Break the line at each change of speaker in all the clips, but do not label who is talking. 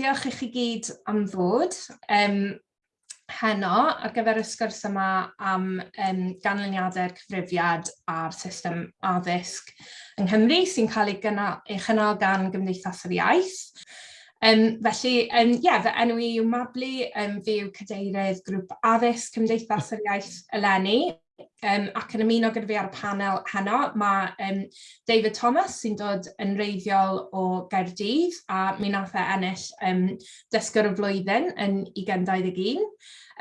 diolch i chi gyd am ddod um, heno ar gyfer y sgwrs yma am um, ganlyniadau'r cyfrifiad a'r system addysg yng Nghymru sy'n cael ei gynnal, ei chynnal gan Gymdeithas yr Iaith. Um, felly, um, yeah, fy enw i yw Mabli, um, fi yw cadeirydd grŵp addysg Cymdeithas yr Iaith eleni um, ac yn ymuno gyda fi ar y panel heno, mae um, David Thomas sy'n dod yn reiddiol o Gaerdydd a mi nath e ennill um, dysgwr y flwyddyn yn 2021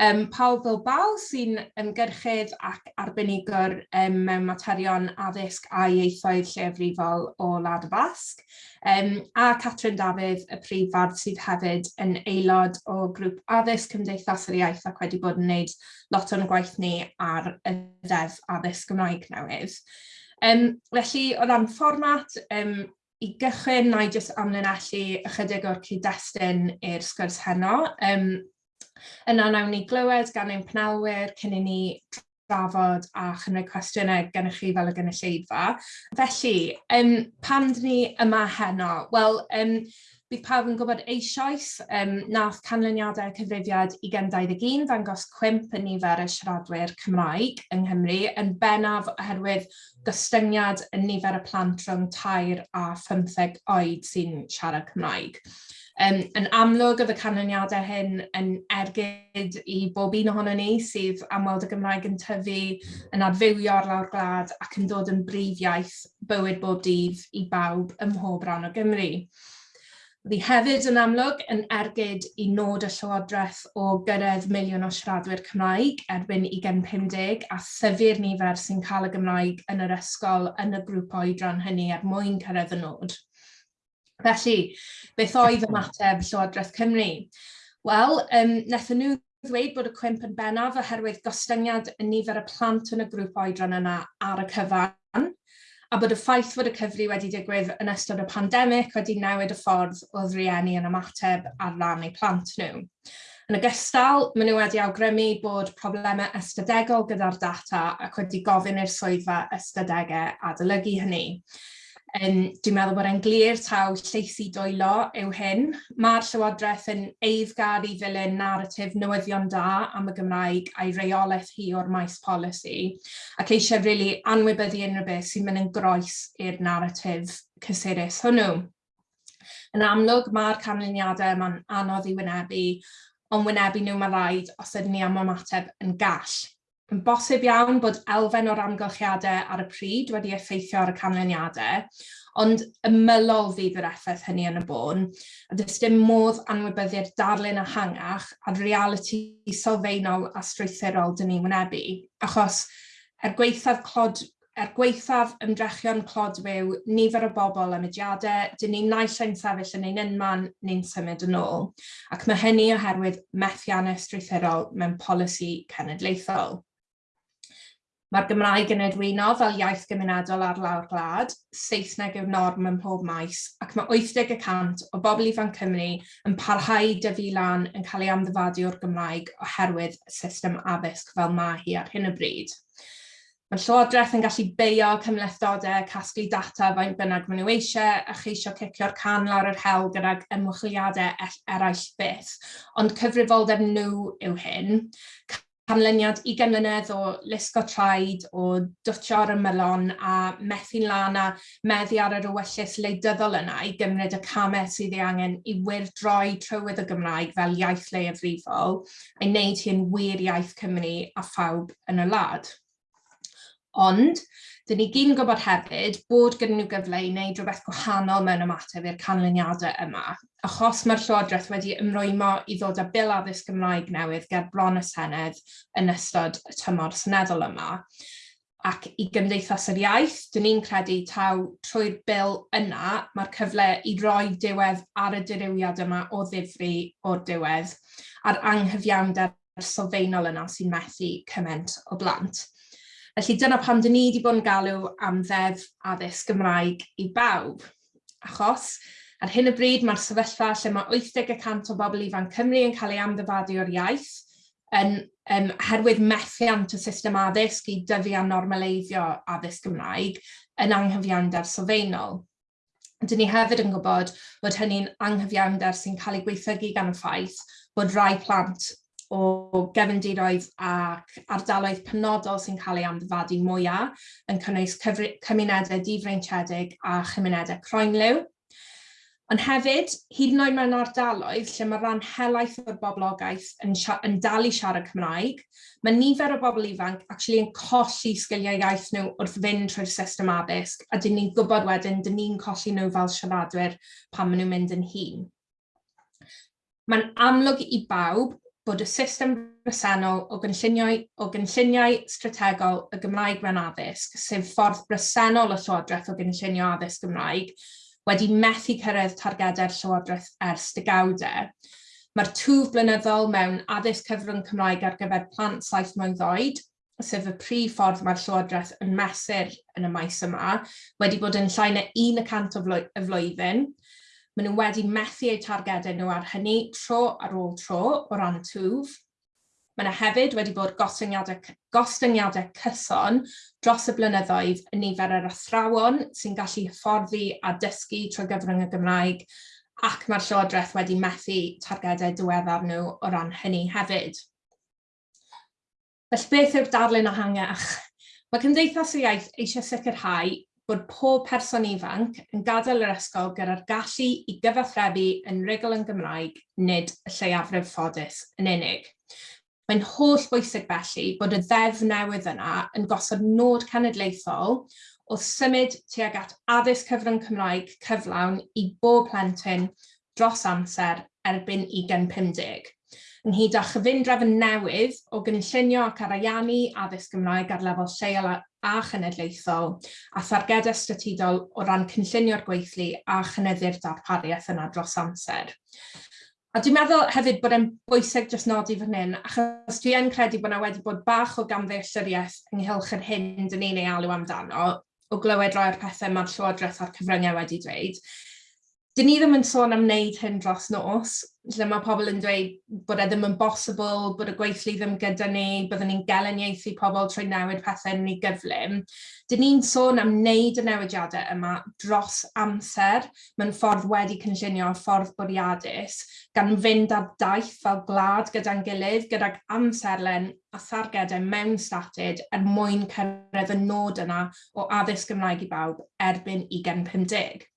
um, pawb fel bal sy'n ymgyrchydd ac arbenigwr um, mewn materion addysg a ieithoedd lleafrifol o Lad y Basg, um, a Catrin Dafydd, y prif fard sydd hefyd yn aelod o grŵp addysg Cymdeithas yr Iaith ac wedi bod yn gwneud lot o'n gwaith ni ar y ddeddf addysg Gymraeg newydd. Um, felly, o ran fformat, um, i gychwyn, na i jyst amlinellu ychydig o'r cyd-destun i'r sgwrs heno. Um, Yna nawn ni glywed gan ein penelwyr cyn i ni drafod a chynnig cwestiynau gennych chi fel y gynulleidfa. Felly, um, pam dyn ni yma heno? Wel, um, bydd pawb yn gwybod eisoes um, nath canlyniadau cyfrifiad 2021 ddangos cwmp yn nifer y siaradwyr Cymraeg yng Nghymru yn bennaf oherwydd gostyngiad yn nifer y plant rhwng tair a 15 oed sy'n siarad Cymraeg. Um, yn amlwg oedd y canlyniadau hyn yn ergyd i bob un ohono ni sydd am weld y Gymraeg yn tyfu, yn adfywio ar lawr gwlad ac yn dod yn brif iaith bywyd bob dydd i bawb ym mhob rhan o Gymru. Ddi hefyd yn amlwg yn ergyd i nod y Llywodraeth o gyrraedd miliwn o siaradwyr Cymraeg erbyn 2050 a thyfu'r nifer sy'n cael y Gymraeg yn yr ysgol yn y grŵp oedran hynny er mwyn cyrraedd y nod. Felly, beth oedd ymateb Llywodraeth Cymru? Wel, um, nethon nhw ddweud bod y cwmp yn bennaf oherwydd gostyngiad y nifer y plant yn y grŵp oedran yna ar y cyfan, a bod y ffaith fod y cyfri wedi digwydd yn ystod y pandemig wedi newid y ffordd o rieni yn ymateb ar ran eu plant nhw. Yn ogystal, maen nhw wedi awgrymu bod problemau ystadegol gyda'r data ac wedi gofyn i'r swyddfa ystadegau adolygu hynny. Um, dwi'n meddwl bod e'n glir taw lleisi dwylo yw hyn. Mae'r Llywodraeth yn eiddgar i ddilyn narratif newyddion da am y Gymraeg a'i reolaeth hi o'r maes polisi, ac eisiau rili really anwybyddu unrhyw beth sy'n mynd yn groes i'r narratif cysurus hwnnw. Yn amlwg, mae'r canlyniadau yma'n anodd i wynebu, ond wynebu nhw mae rhaid os ydyn ni am ymateb yn gall. Yn bosib iawn bod elfen o'r amgylchiadau ar y pryd wedi effeithio ar y canlyniadau, ond ymylol fydd yr effaith hynny yn y bôn, a dys dim modd anwybyddu'r darlun hangach a'r realiti sylfaenol a strwythurol dyn ni'n wynebu, achos er gweithaf clod er gweithaf ymdrechion clodwyw nifer o bobl am ydiadau, dyn ni'n naill ein sefyll yn ein unman neu'n symud yn ôl, ac mae hynny oherwydd methiannau strwythurol mewn polisi cenedlaethol. Mae'r Gymraeg yn edwyno fel iaith gymunedol ar lawr gwlad, Saesneg yw'r norm ym mhob maes, ac mae 80% o bobl ifanc Cymru yn parhau dyfu lan yn cael ei amddifadu o'r Gymraeg oherwydd y system addysg fel mae hi ar hyn o bryd. Mae'r Llywodraeth yn gallu beio cymlethdodau, casglu data faint bynnag maen nhw eisiau a cheisio cicio'r can lawr yr hel gyda'r ymwychliadau e- eraill byth, ond cyfrifoldeb nhw yw hyn canlyniad ugen mlynedd o lusgo traed, o dwtio ar y melon a methu'n lan a meddu ar yr ywyllus leidyddol yna i gymryd y camau sydd ei angen i wirdroi trywydd y Gymraeg fel iaith leiafrifol a'i wneud hi'n wir iaith Cymru a phawb yn y lad. Ond, Dyn ni gyd yn gwybod hefyd bod gyda nhw gyfle i wneud rhywbeth gwahanol mewn ymateb i'r canlyniadau yma, achos mae'r Llywodraeth wedi ymrwymo i ddod â bil addysg Gymraeg newydd ger bron y Senedd yn ystod y tymor seneddol yma ac i Gymdeithas yr Iaith, dyn ni'n credu taw trwy'r bil yna mae'r cyfle i roi diwedd ar y dirywiad yma o ddifri o'r diwedd a'r anghyfiawnder sylfaenol yna sy'n methu cymaint o blant. Felly dyna pam dyn ni wedi bod yn galw am ddeddf addysg Gymraeg i bawb. Achos, ar hyn o bryd mae'r sefyllfa lle mae 80% o bobl ifanc Cymru yn cael ei amddyfadu o'r iaith, yn, um, herwydd methiant y system addysg i dyfu a normaleiddio addysg Gymraeg yn anghyfiawnder sylfaenol. Dyn ni hefyd yn gwybod bod hynny'n anghyfiawnder sy'n cael ei gweithygu gan y ffaith bod rai plant o gefndiroedd ac ardaloedd penodol sy'n cael ei amddifadu mwyaf yn cynnwys cymunedau difreintiedig a chymunedau croenliw. Ond hefyd, hyd yn oed mewn ardaloedd lle mae rhan helaeth o'r boblogaeth yn, yn dal i siarad Cymraeg, mae nifer o bobl ifanc actually yn colli sgiliau iaith nhw wrth fynd trwy'r system addysg, a dyn ni'n gwybod wedyn, dyn ni'n colli nhw fel siaradwyr pan maen nhw'n mynd yn hun. Mae'n amlwg i bawb bod y system bresennol o gynlluniau, o gynlluniau strategol y Gymraeg mewn addysg, sef ffordd bresennol y Llywodraeth o gynllunio addysg Gymraeg, wedi methu cyrraedd targedau'r Llywodraeth ers degawdau. Mae'r twf blynyddol mewn addysg cyfrwng Cymraeg ar gyfer plant saith mlynedd oed, sef y prif ffordd mae'r Llywodraeth yn mesur yn y maes yma, wedi bod yn llai na 1% o flwyddyn, Maen nhw wedi methu eu targedau nhw ar hynny tro ar ôl tro o ran y twf. Mae yna hefyd wedi bod gostyngiadau, gostyngiadau cyson dros y blynyddoedd yn nifer yr athrawon sy'n gallu hyfforddi a dysgu trwy gyfrwng y Gymraeg ac mae'r Llywodraeth wedi methu targedau diweddar nhw o ran hynny hefyd. Felly beth yw'r darlun ehangach? Mae Cymdeithas y Iaith eisiau sicrhau bod pob person ifanc yn gadael yr ysgol gyda'r gallu i gyfathrebu yn rigol yn Gymraeg nid y lleiafrif ffodus yn unig. Mae'n holl bwysig felly bod y ddeddf newydd yna yn gosod nod cenedlaethol o symud tuag at addysg cyfrwng Cymraeg cyflawn i bob plentyn dros amser erbyn 2050 ynghyd â chyfundrefn newydd o gynllunio ac ariannu addysg Gymraeg ar lefel lleol a chenedlaethol a thargedau statudol o ran cynllunio'r gweithlu a chynyddu'r darpariaeth yna dros amser. A dwi'n meddwl hefyd bod e'n bwysig jyst nodi fan hyn, achos dwi yn credu bod yna wedi bod bach o gamddealltwriaeth ynghylch yr hyn dyn ni'n ei alw amdano, o glywed rhai o'r pethau mae'r Llywodraeth a'r cyfryngau wedi dweud, dyn ni ddim yn sôn am wneud hyn dros nos, lle mae pobl yn dweud bod e ddim yn bosibl, bod y gweithlu ddim gyda ni, byddwn ni'n geleniaethu pobl trwy newid pethau yn ei gyflym. Dyn ni'n sôn am wneud y newidiadau yma dros amser mewn ffordd wedi cynllunio ffordd bwriadus, gan fynd ar daith fel gwlad gyda'n gilydd, gyda'r amserlen a thargedau mewn statyd er mwyn cyrraedd y nod yna o addysg Gymraeg i bawb erbyn 2050.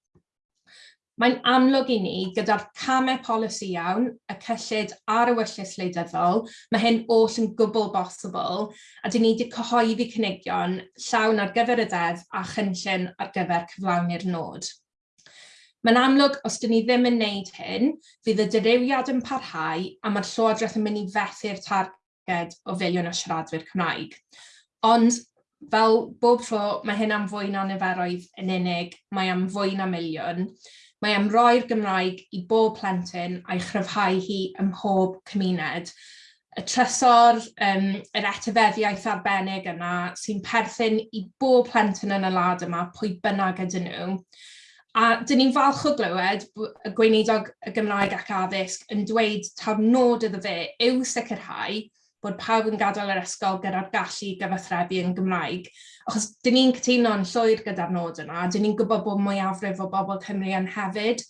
Mae'n amlwg i ni gyda'r camau polisi iawn, y cyllid a'r ewyllys wleidyddol, mae hyn oll yn gwbl bosibl, a dyn ni wedi cyhoeddi cynigion llawn ar gyfer y ddeddf a chynllun ar gyfer cyflawni'r nod. Mae'n amlwg os dyn ni ddim yn wneud hyn, fydd y dirywiad yn parhau a mae'r Llywodraeth yn mynd i fethu'r targed o filiwn o siaradwyr Cymraeg. Ond fel bob tro, mae hyn am fwy na niferoedd yn unig, mae am fwy na miliwn. Mae am roi'r Gymraeg i bob plentyn a'i chryfhau hi ym mhob cymuned. Y trysor, um, yr etifeddiaeth arbennig yna sy'n perthyn i bob plentyn yn y lad yma, pwy bynnag ydyn nhw. A dyn ni'n falch o glywed y gweinidog y Gymraeg ac addysg yn dweud taw nod iddo fe yw sicrhau bod pawb yn gadael yr ysgol gyda'r gallu gyfathrebu yn Gymraeg. Achos dyn ni'n cytuno'n llwyr gyda'r nod yna, dyn ni'n gwybod bod mwyafrif o bobl Cymru yn hefyd,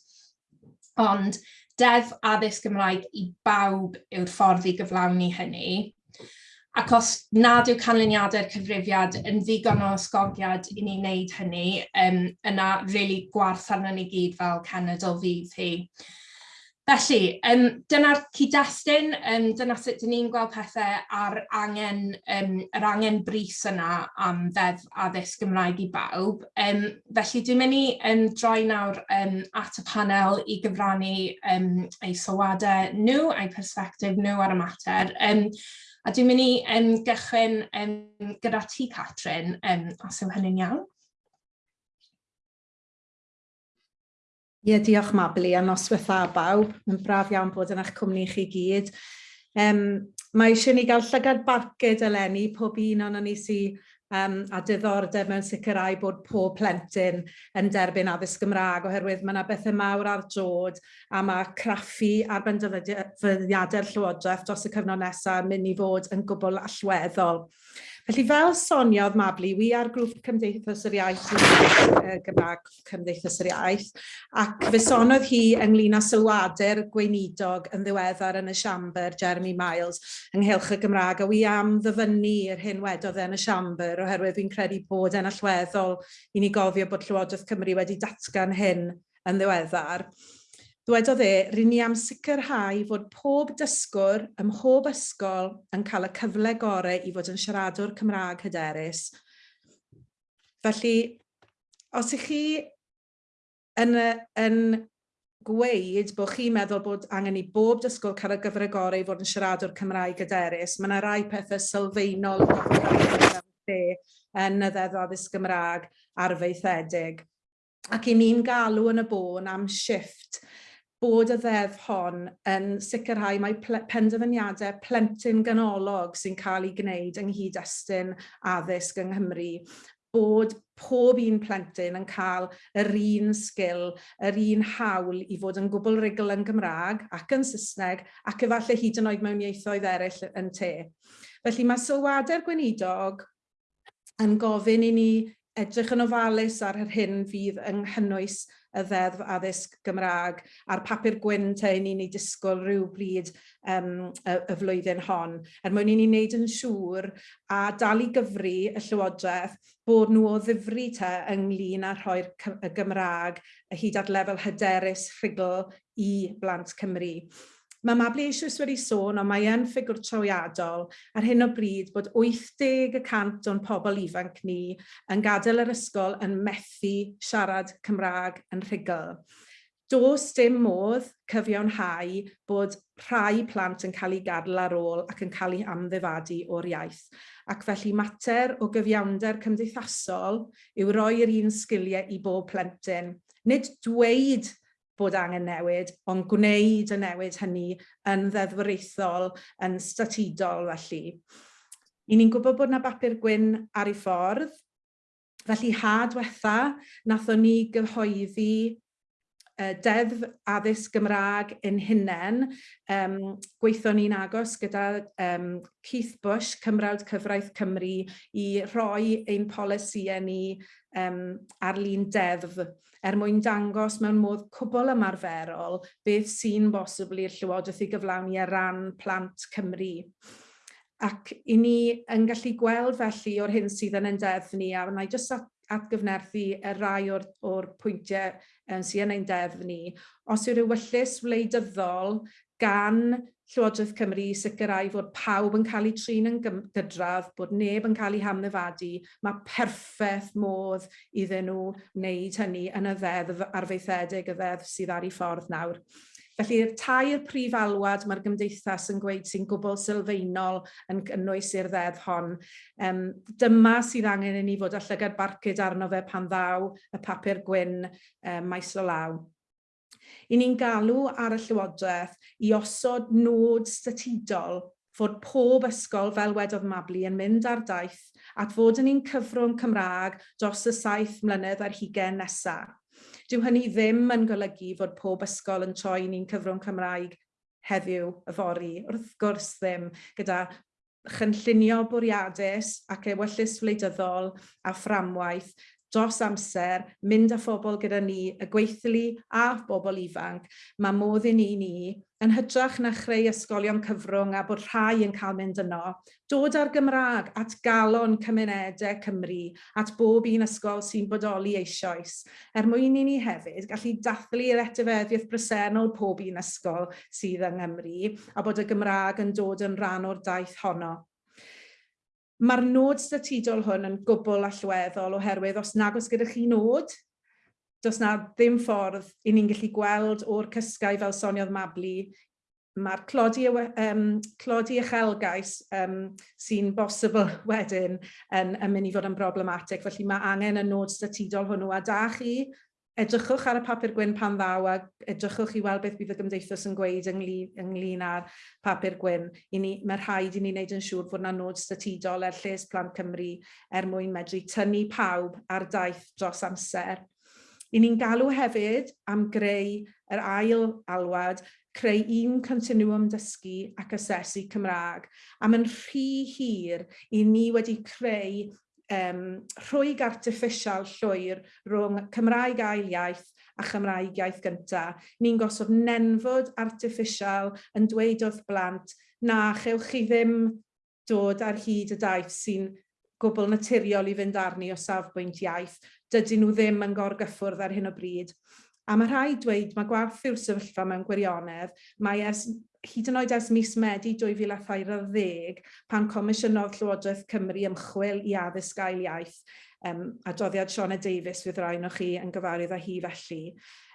ond deddf addysg Gymraeg i bawb yw'r ffordd i gyflawni hynny. Ac os nad yw canlyniadau'r cyfrifiad yn ddigon o ysgogiad i ni wneud hynny, um, yna really gwarth arno ni gyd fel cenedl fydd hi. Felly, um, dyna'r cyd-destun, um, dyna sut dyn ni'n gweld pethau ar angen, um, yr angen bris yna am ddeddf addysg Gymraeg i bawb. Um, felly, dwi'n mynd i um, droi nawr um, at y panel i gyfrannu um, eu sylwadau nhw, eu persbectif nhw ar y mater. Um, a dwi'n mynd i um, gychwyn um, gyda ti, Catrin, um, os yw hynny'n iawn.
Ie, diolch Mabli, a noswaith a bawb. Mae'n braf iawn bod yn eich cwmni chi gyd. Um, mae eisiau ni gael llygad barcud eleni pob un o'n ni sy um, a diddordeb mewn sicrhau bod pob plentyn yn derbyn addysg Gymraeg oherwydd mae yna bethau mawr ar drod a mae craffu ar bendefyddiadau'r Llywodraeth dros y cyfnod nesaf yn mynd i fod yn gwbl allweddol. Felly fel soniodd Mabli, mablu, wi ar grŵp Cymdeithas yr Iaith Gymraeg Cymdeithas yr Iaith ac fe sonodd hi ynglyn â sylwadau'r gweinidog yn ddiweddar yn y siambr Jeremy Miles ynghylch y Gymraeg a wi am ddyfynnu yr hyn wedodd e yn y siambr oherwydd fi'n credu bod yn allweddol i ni gofio bod Llywodraeth Cymru wedi datgan hyn yn ddiweddar. Dwedodd e, rydyn ni am sicrhau fod pob dysgwr ym mhob ysgol yn cael y cyfle gorau i fod yn siaradwr Cymraeg hyderus. Felly, os ych chi yn, yn gweud bod chi'n meddwl bod angen i bob dysgwr cael y gyfle gorau i fod yn siaradwr Cymraeg hyderus, mae yna rai pethau sylfaenol yn y ddeddf addysg Gymraeg arfeithedig. Ac i ni'n galw yn y bôn am shift bod y ddeddf hon yn sicrhau mae ple penderfyniadau plentyn ganolog sy'n cael ei gwneud yng nghyd-destun addysg yng Nghymru bod pob un plentyn yn cael yr un sgil, yr un hawl i fod yn gwbl rigol yn Gymraeg ac yn Saesneg ac efallai hyd yn oed mewn ieithoedd eraill yn te. Felly mae sylwadau'r gweinidog yn gofyn i ni edrych yn ofalus ar yr hyn fydd yng nghynnwys y ddeddf addysg Gymraeg a'r papur gwyn te i ni'n ei disgwyl rhyw bryd um, y, y flwyddyn hon, er mwyn i ni wneud yn siŵr a dal i gyfri y Llywodraeth bod nhw o ddifri te ynglyn â rhoi'r Gymraeg y hyd at lefel hyderus rhugl i blant Cymru. Mae Mabli eisoes wedi sôn, ond mae e'n ffigwr trawiadol ar hyn o bryd bod 80% o'n pobl ifanc ni yn gadael yr ysgol yn methu siarad Cymraeg yn rhugl. Does dim modd cyfiawnhau bod rhai plant yn cael ei gadael ar ôl ac yn cael ei amddefadu o'r iaith. Ac felly mater o gyfiawnder cymdeithasol yw roi'r un sgiliau i bob plentyn. Nid dweud bod angen newid, ond gwneud y newid hynny yn ddeddfwraethol, yn statudol felly. I ni'n gwybod bod yna bapur gwyn ar ei ffordd, felly ha diwetha, nathon ni gyhoeddi deddf addysg Gymraeg yn hunain. Um, gweithon ni'n agos gyda um, Keith Bush, Cymrawd Cyfraith Cymru, i roi ein polisiau ni um, ar lun deddf er mwyn dangos mewn modd cwbl ymarferol beth sy'n bosibl i'r Llywodraeth i gyflawni ar ran plant Cymru. Ac i ni yn gallu gweld felly o'r hyn sydd yn ein deddf ni, a wna i jyst atgyfnerthu y rai o'r, or pwyntiau um, sy'n ein deddf ni, os yw'r ewyllus wleidyddol gan Llywodraeth Cymru i sicrhau fod pawb yn cael eu trin yn gydradd, bod neb yn cael eu hamddefadu, mae perffaith modd iddyn nhw wneud hynny yn y ddeddf arfeithedig, y ddeddf sydd ar ei ffordd nawr. Felly'r tair prif alwad mae'r gymdeithas yn gweud sy'n gwbl sylfaenol yn cynnwys i'r ddeddf hon. Um, dyma sydd angen i ni fod â llygad barcud arno fe pan ddaw, y papur gwyn, um, maes o law. I ni'n galw ar y Llywodraeth i osod nod statudol fod pob ysgol, fel wedodd Mabli, yn mynd ar daith at fod yn un cyfrwng Cymraeg dros y saith mlynedd ar hugen nesaf dyw hynny ddim yn golygu fod pob ysgol yn troi ni'n cyfrwng Cymraeg heddiw y fori. Wrth gwrs ddim gyda chynllunio bwriadus ac ewyllus wleidyddol a fframwaith dros amser, mynd â phobl gyda ni, y gweithlu a bobl ifanc, mae modd i ni ni, yn hytrach na chreu ysgolion cyfrwng a bod rhai yn cael mynd yno, dod â'r Gymraeg at galon cymunedau Cymru, at bob un ysgol sy'n bodoli eisoes, er mwyn i ni hefyd gallu dathlu'r etifeddiaeth bresennol pob un ysgol sydd yng Nghymru, a bod y Gymraeg yn dod yn rhan o'r daith honno. Mae'r nod statudol hwn yn gwbl allweddol oherwydd os nag oes gyda chi nod, does na ddim ffordd i ni'n gallu gweld o'r cysgau fel soniodd Mabli, mae'r clodi, um, clodi uchelgais um, sy'n bosibl wedyn yn, yn mynd i fod yn broblematig. Felly mae angen y nod statudol hwnnw a da chi edrychwch ar y papur gwyn pan ddaw a edrychwch i weld beth bydd y gymdeithas yn gweud ynglyn, ynglyn â'r papur gwyn. I ni, mae rhaid i ni wneud yn siŵr fod yna nod statudol er lles Plant Cymru er mwyn medru tynnu pawb ar daith dros amser. I ni'n galw hefyd am greu yr ail alwad, creu un continuum dysgu ac asesu Cymraeg. Am mae'n rhy hir, i ni wedi creu um, rhwyg artiffisial llwyr rhwng Cymraeg ail iaith a Chymraeg iaith gyntaf. Ni'n gosod nenfod artiffisial yn dweud wrth blant na chewch chi ddim dod ar hyd y daith sy'n gwbl naturiol i fynd arni o safbwynt iaith. Dydyn nhw ddim yn gorgyffwrdd ar hyn o bryd. A mae rhai dweud mae gwerth yw'r sefyllfa mewn gwirionedd, mae ers hyd yn oed ers mis Medi 2020, pan Comisiynodd Llywodraeth Cymru ymchwil i addysg gael iaith, um, adroddiad Siona Davies fydd rhaid o chi yn gyfarwydd â hi felly.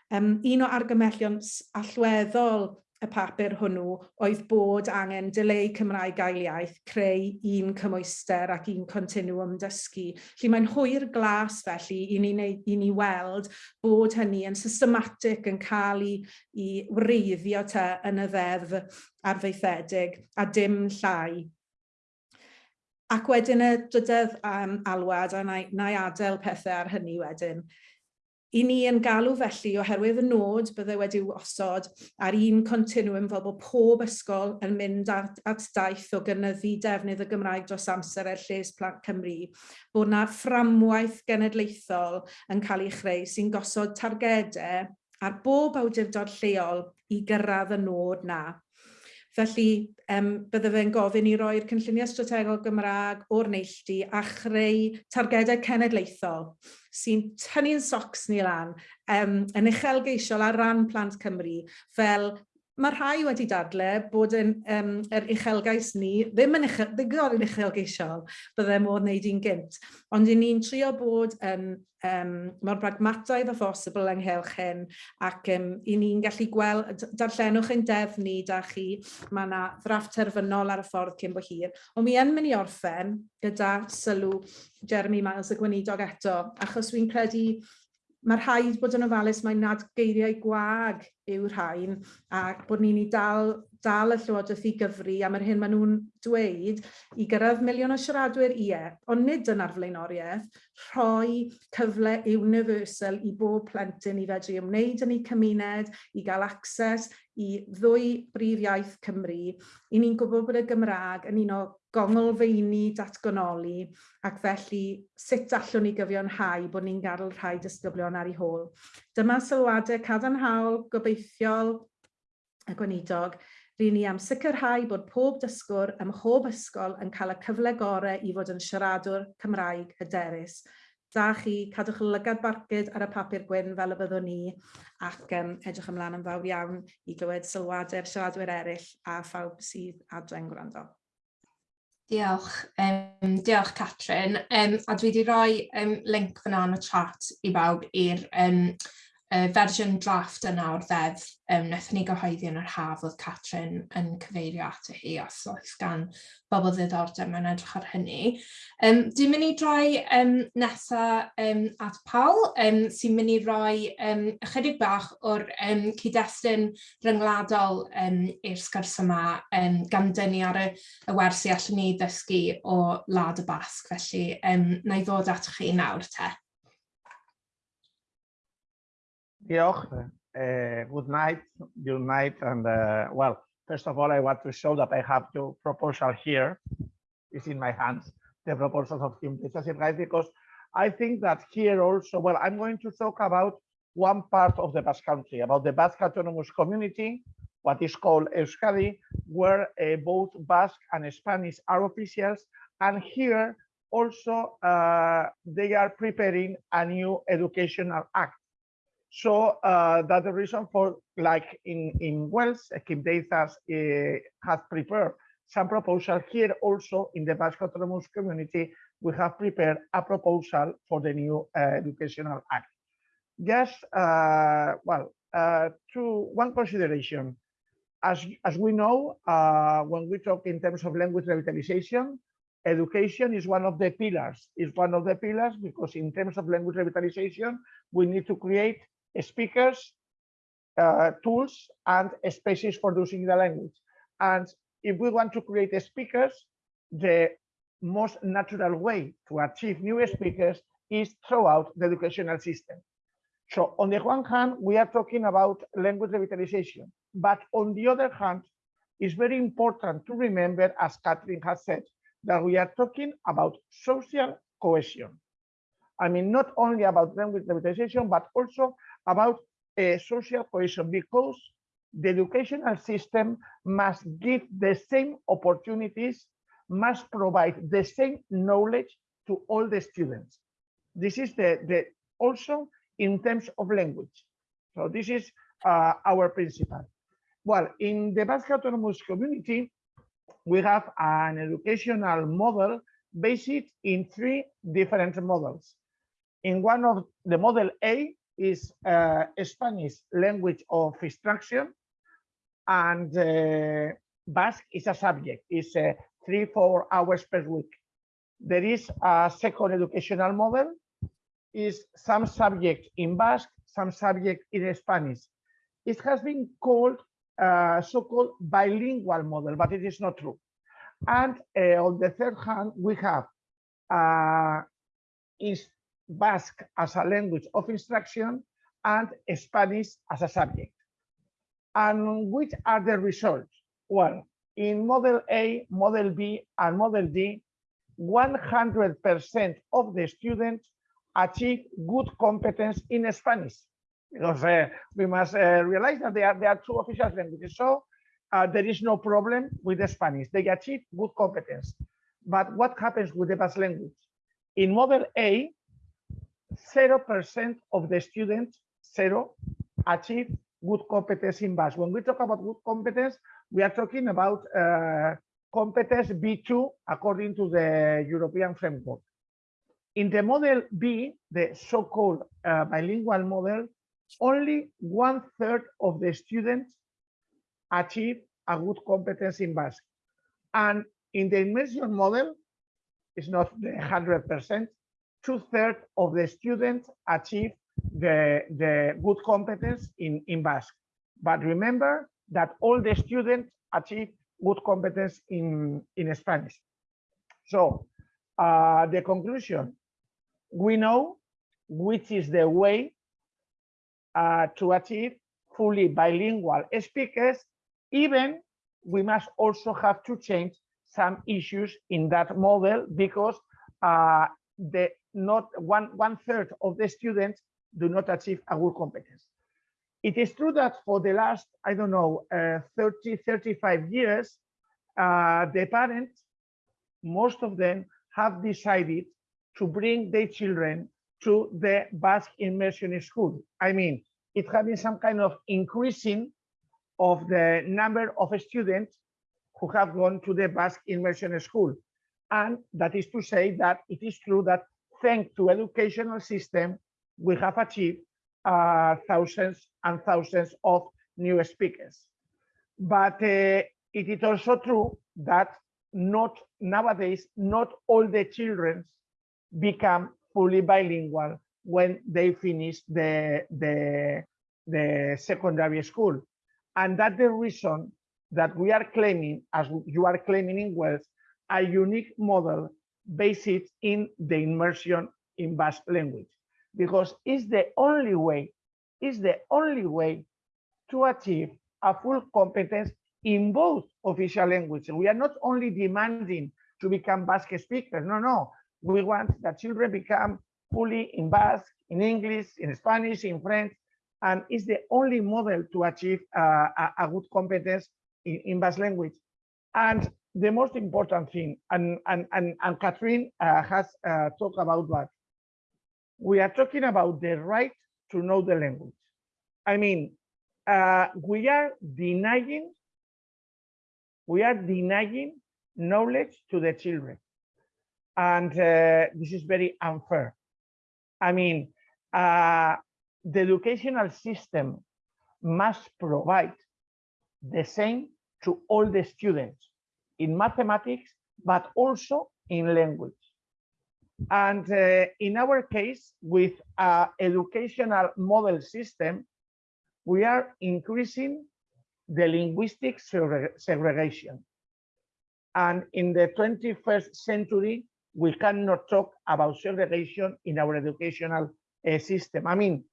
Um, un o argymellion allweddol y papur hwnnw oedd bod angen dileu Cymraeg gael iaith, creu un cymwyster ac un continuum dysgu. Felly mae'n hwyr glas felly i ni, i ni weld bod hynny yn systematic yn cael ei, i wreiddio te yn y ddeddf arfeithedig a dim llai Ac wedyn y dydedd um, alwad, a na i, na i adael pethau ar hynny wedyn, I ni yn galw felly oherwydd y nod bydde wedi osod ar un continuum fel bod pob ysgol yn mynd at, at daith o gynyddu defnydd y Gymraeg dros amser er lles Plant Cymru, bod na fframwaith genedlaethol yn cael ei chreu sy'n gosod targedau ar bob awdurdod lleol i gyrraedd y nod na. Felly, um, bydde fe'n gofyn i roi'r cynlluniau strategol Gymraeg o'r neilltu a chreu targedau cenedlaethol sy'n tynnu'n socs ni lan um, yn uchelgeisiol ar ran Plant Cymru fel mae rhai wedi dadle bod yn, um, yr uchelgais ni ddim yn uchel, ddigon yn uchelgeisiol bydde modd wneud i'n gynt. Ond i ni'n trio bod yn um, mor bragmataidd a phosibl ynghylch hyn ac um, i ni'n gallu gweld, darllenwch ein defnu da chi, mae yna ddrafft terfynol ar y ffordd cyn bo hir. Ond mi yn mynd i orffen gyda sylw Jeremy Miles y Gweinidog eto, achos wy'n credu mae'r rhaid bod yn ofalus mae nad geiriau gwag yw'r rhain a bod ni'n ei dal dal y Llywodraeth i gyfru am yr hyn maen nhw'n dweud i gyrraedd miliwn o siaradwyr ie, ond nid yn arflaenoriaeth, rhoi cyfle universal i bob plentyn i fedru ymwneud yn ei cymuned, i gael access i ddwy brif iaith Cymru. I ni'n gwybod bod y Gymraeg yn un o gongolfeini datgonoli ac felly sut allwn ni gyfiawnhau bod ni'n gadw rhai disgyblion ar ei hôl. Dyma sylwadau cadarnhaol gobeithiol y gweinidog Rydyn ni am sicrhau bod pob dysgwr ym mhob ysgol yn cael y cyfle gorau i fod yn siaradwr Cymraeg hyderus. Da chi, cadwch lygad barcud ar y papur gwyn fel y byddwn ni ac um, edrych ymlaen yn fawr iawn i glywed sylwadau'r siaradwyr eraill a phawb sydd adre'n gwrando.
Diolch. Um, diolch, Catrin. Um, a dwi wedi rhoi um, link fyna yn y chat i bawb i'r um, y fersiwn drafft yna o'r ddeddf um, wnaethon ni gyhoeddi yn yr haf oedd Catrin yn cyfeirio ato hi os oes gan bobl ddiddordeb mewn edrych ar hynny. Um, dwi'n mynd i droi um, nesaf um, at Paul um, sy'n mynd i roi um, ychydig bach o'r um, cyd-destun ryngwladol um, i'r sgwrs yma um, gan dynnu ar y, y wersi allwn ni ddysgu o Lad y Basg, felly um, na i ddod at chi nawr te.
Diolch. Uh, good night, good night. And uh, well, first of all, I want to show that I have two proposal here. It's in my hands, the proposals of Kim right? because I think that here also, well, I'm going to talk about one part of the Basque Country, about the Basque Autonomous Community, what is called Euskadi, where uh, both Basque and Spanish are officials. And here also uh, they are preparing a new educational act so uh, that's the reason for, like in, in Wales, Kim Deithas uh, has prepared some proposal here also in the Basque Autonomous Community, we have prepared a proposal for the new uh, Educational Act. Just, uh, well, uh, to one consideration. As, as we know, uh, when we talk in terms of language revitalization, education is one of the pillars, is one of the pillars because in terms of language revitalization, we need to create speakers, uh, tools, and spaces for using the language. And if we want to create speakers, the most natural way to achieve new speakers is throughout the educational system. So on the one hand, we are talking about language revitalization, but on the other hand, it's very important to remember, as Catherine has said, that we are talking about social cohesion. I mean, not only about language revitalization, but also about uh, social cohesion, because the educational system must give the same opportunities, must provide the same knowledge to all the students. This is the, the also in terms of language. So this is uh, our principle. Well, in the Basque Autonomous Community, we have an educational model based in three different models. In one of the model A is uh, Spanish language of instruction, and uh, Basque is a subject, it's uh, three, four hours per week. There is a second educational model, is some subject in Basque, some subject in Spanish. It has been called uh, so-called bilingual model, but it is not true. And uh, on the third hand, we have uh, is Basque as a language of instruction and Spanish as a subject. And which are the results? Well, in Model A, Model B, and Model D, 100% of the students achieve good competence in Spanish. Because uh, we must uh, realize that there are, there are two official languages. So uh, there is no problem with the Spanish. They achieve good competence. But what happens with the Basque language? In Model A, 0% of the students, zero, achieve good competence in Basque. When we talk about good competence, we are talking about uh, competence B2 according to the European framework. In the model B, the so-called uh, bilingual model, only one third of the students achieve a good competence in Basque. And in the immersion model, it's not the 100%, two thirds of the students achieve the, the good competence in, in Basque. But remember that all the students achieve good competence in, in Spanish. So uh, the conclusion, we know which is the way uh, to achieve fully bilingual speakers, even we must also have to change some issues in that model because uh, the not one one third of the students do not achieve a good competence. It is true that for the last, I don't know, uh, 30, 35 years, uh, the parents, most of them have decided to bring their children to the Basque immersion school. I mean, it has been some kind of increasing of the number of students who have gone to the Basque immersion school. And that is to say that it is true that thanks to educational system, we have achieved uh, thousands and thousands of new speakers. But uh, it is also true that not nowadays, not all the children become fully bilingual when they finish the, the, the secondary school. And that's the reason that we are claiming, as you are claiming in Wales, a unique model based in the immersion in Basque language because it's the only way, it's the only way to achieve a full competence in both official languages. We are not only demanding to become Basque speakers, no, no. We want that children become fully in Basque, in English, in Spanish, in French, and it's the only model to achieve uh, a, a, good competence in, in Basque language. And the most important thing, and, and, and, and Catherine uh, has uh, talked about that, we are talking about the right to know the language. I mean, uh, we are denying, we are denying knowledge to the children. And uh, this is very unfair. I mean, uh, the educational system must provide the same to all the students in mathematics, but also in language. And uh, in our case, with our educational model system, we are increasing the linguistic segregation. And in the 21st century, we cannot talk about segregation in our educational uh, system. I mean,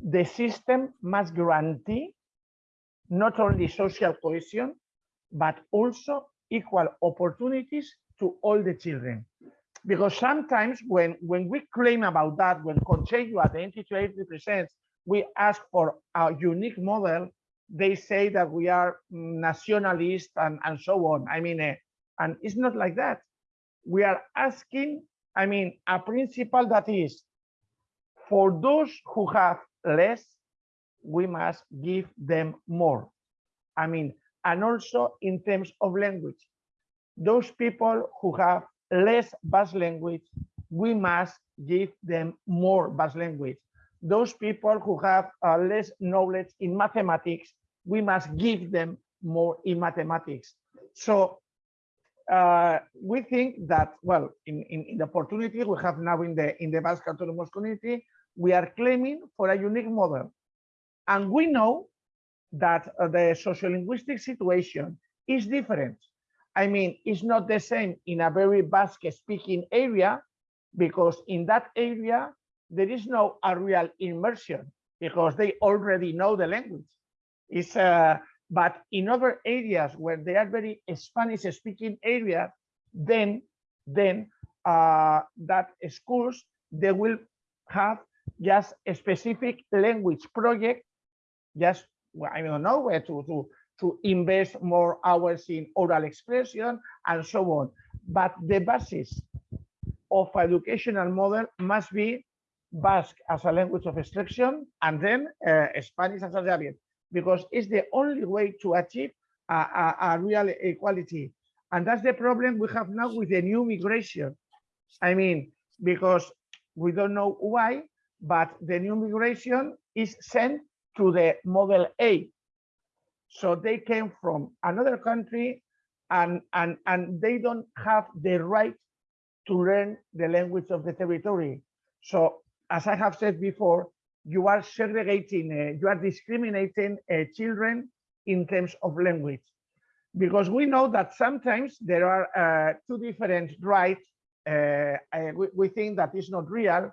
the system must guarantee not only social cohesion, but also equal opportunities to all the children. Because sometimes when, when we claim about that, when Consello Identity represents, we ask for a unique model, they say that we are nationalist and, and so on. I mean, uh, and it's not like that. We are asking, I mean, a principle that is for those who have less, we must give them more. I mean, and also in terms of language, those people who have less Basque language, we must give them more Basque language. Those people who have uh, less knowledge in mathematics, we must give them more in mathematics. So uh, we think that, well, in, in, in, the opportunity we have now in the in the Basque Autonomous Community, we are claiming for a unique model. And we know that uh, the sociolinguistic situation is different. I mean, it's not the same in a very Basque speaking area, because in that area, there is no a real immersion because they already know the language. It's, uh, but in other areas where they are very Spanish speaking areas, then, then uh, that schools, they will have just a specific language project, just, I don't know where to, to, to invest more hours in oral expression and so on. But the basis of educational model must be Basque as a language of instruction and then uh, Spanish as a dialect, because it's the only way to achieve a, a, a real equality. And that's the problem we have now with the new migration. I mean, because we don't know why, but the new migration is sent to the model A. So they came from another country and, and, and they don't have the right to learn the language of the territory. So as I have said before, you are segregating, uh, you are discriminating uh, children in terms of language. Because we know that sometimes there are uh, two different rights. Uh, we, we think that is not real.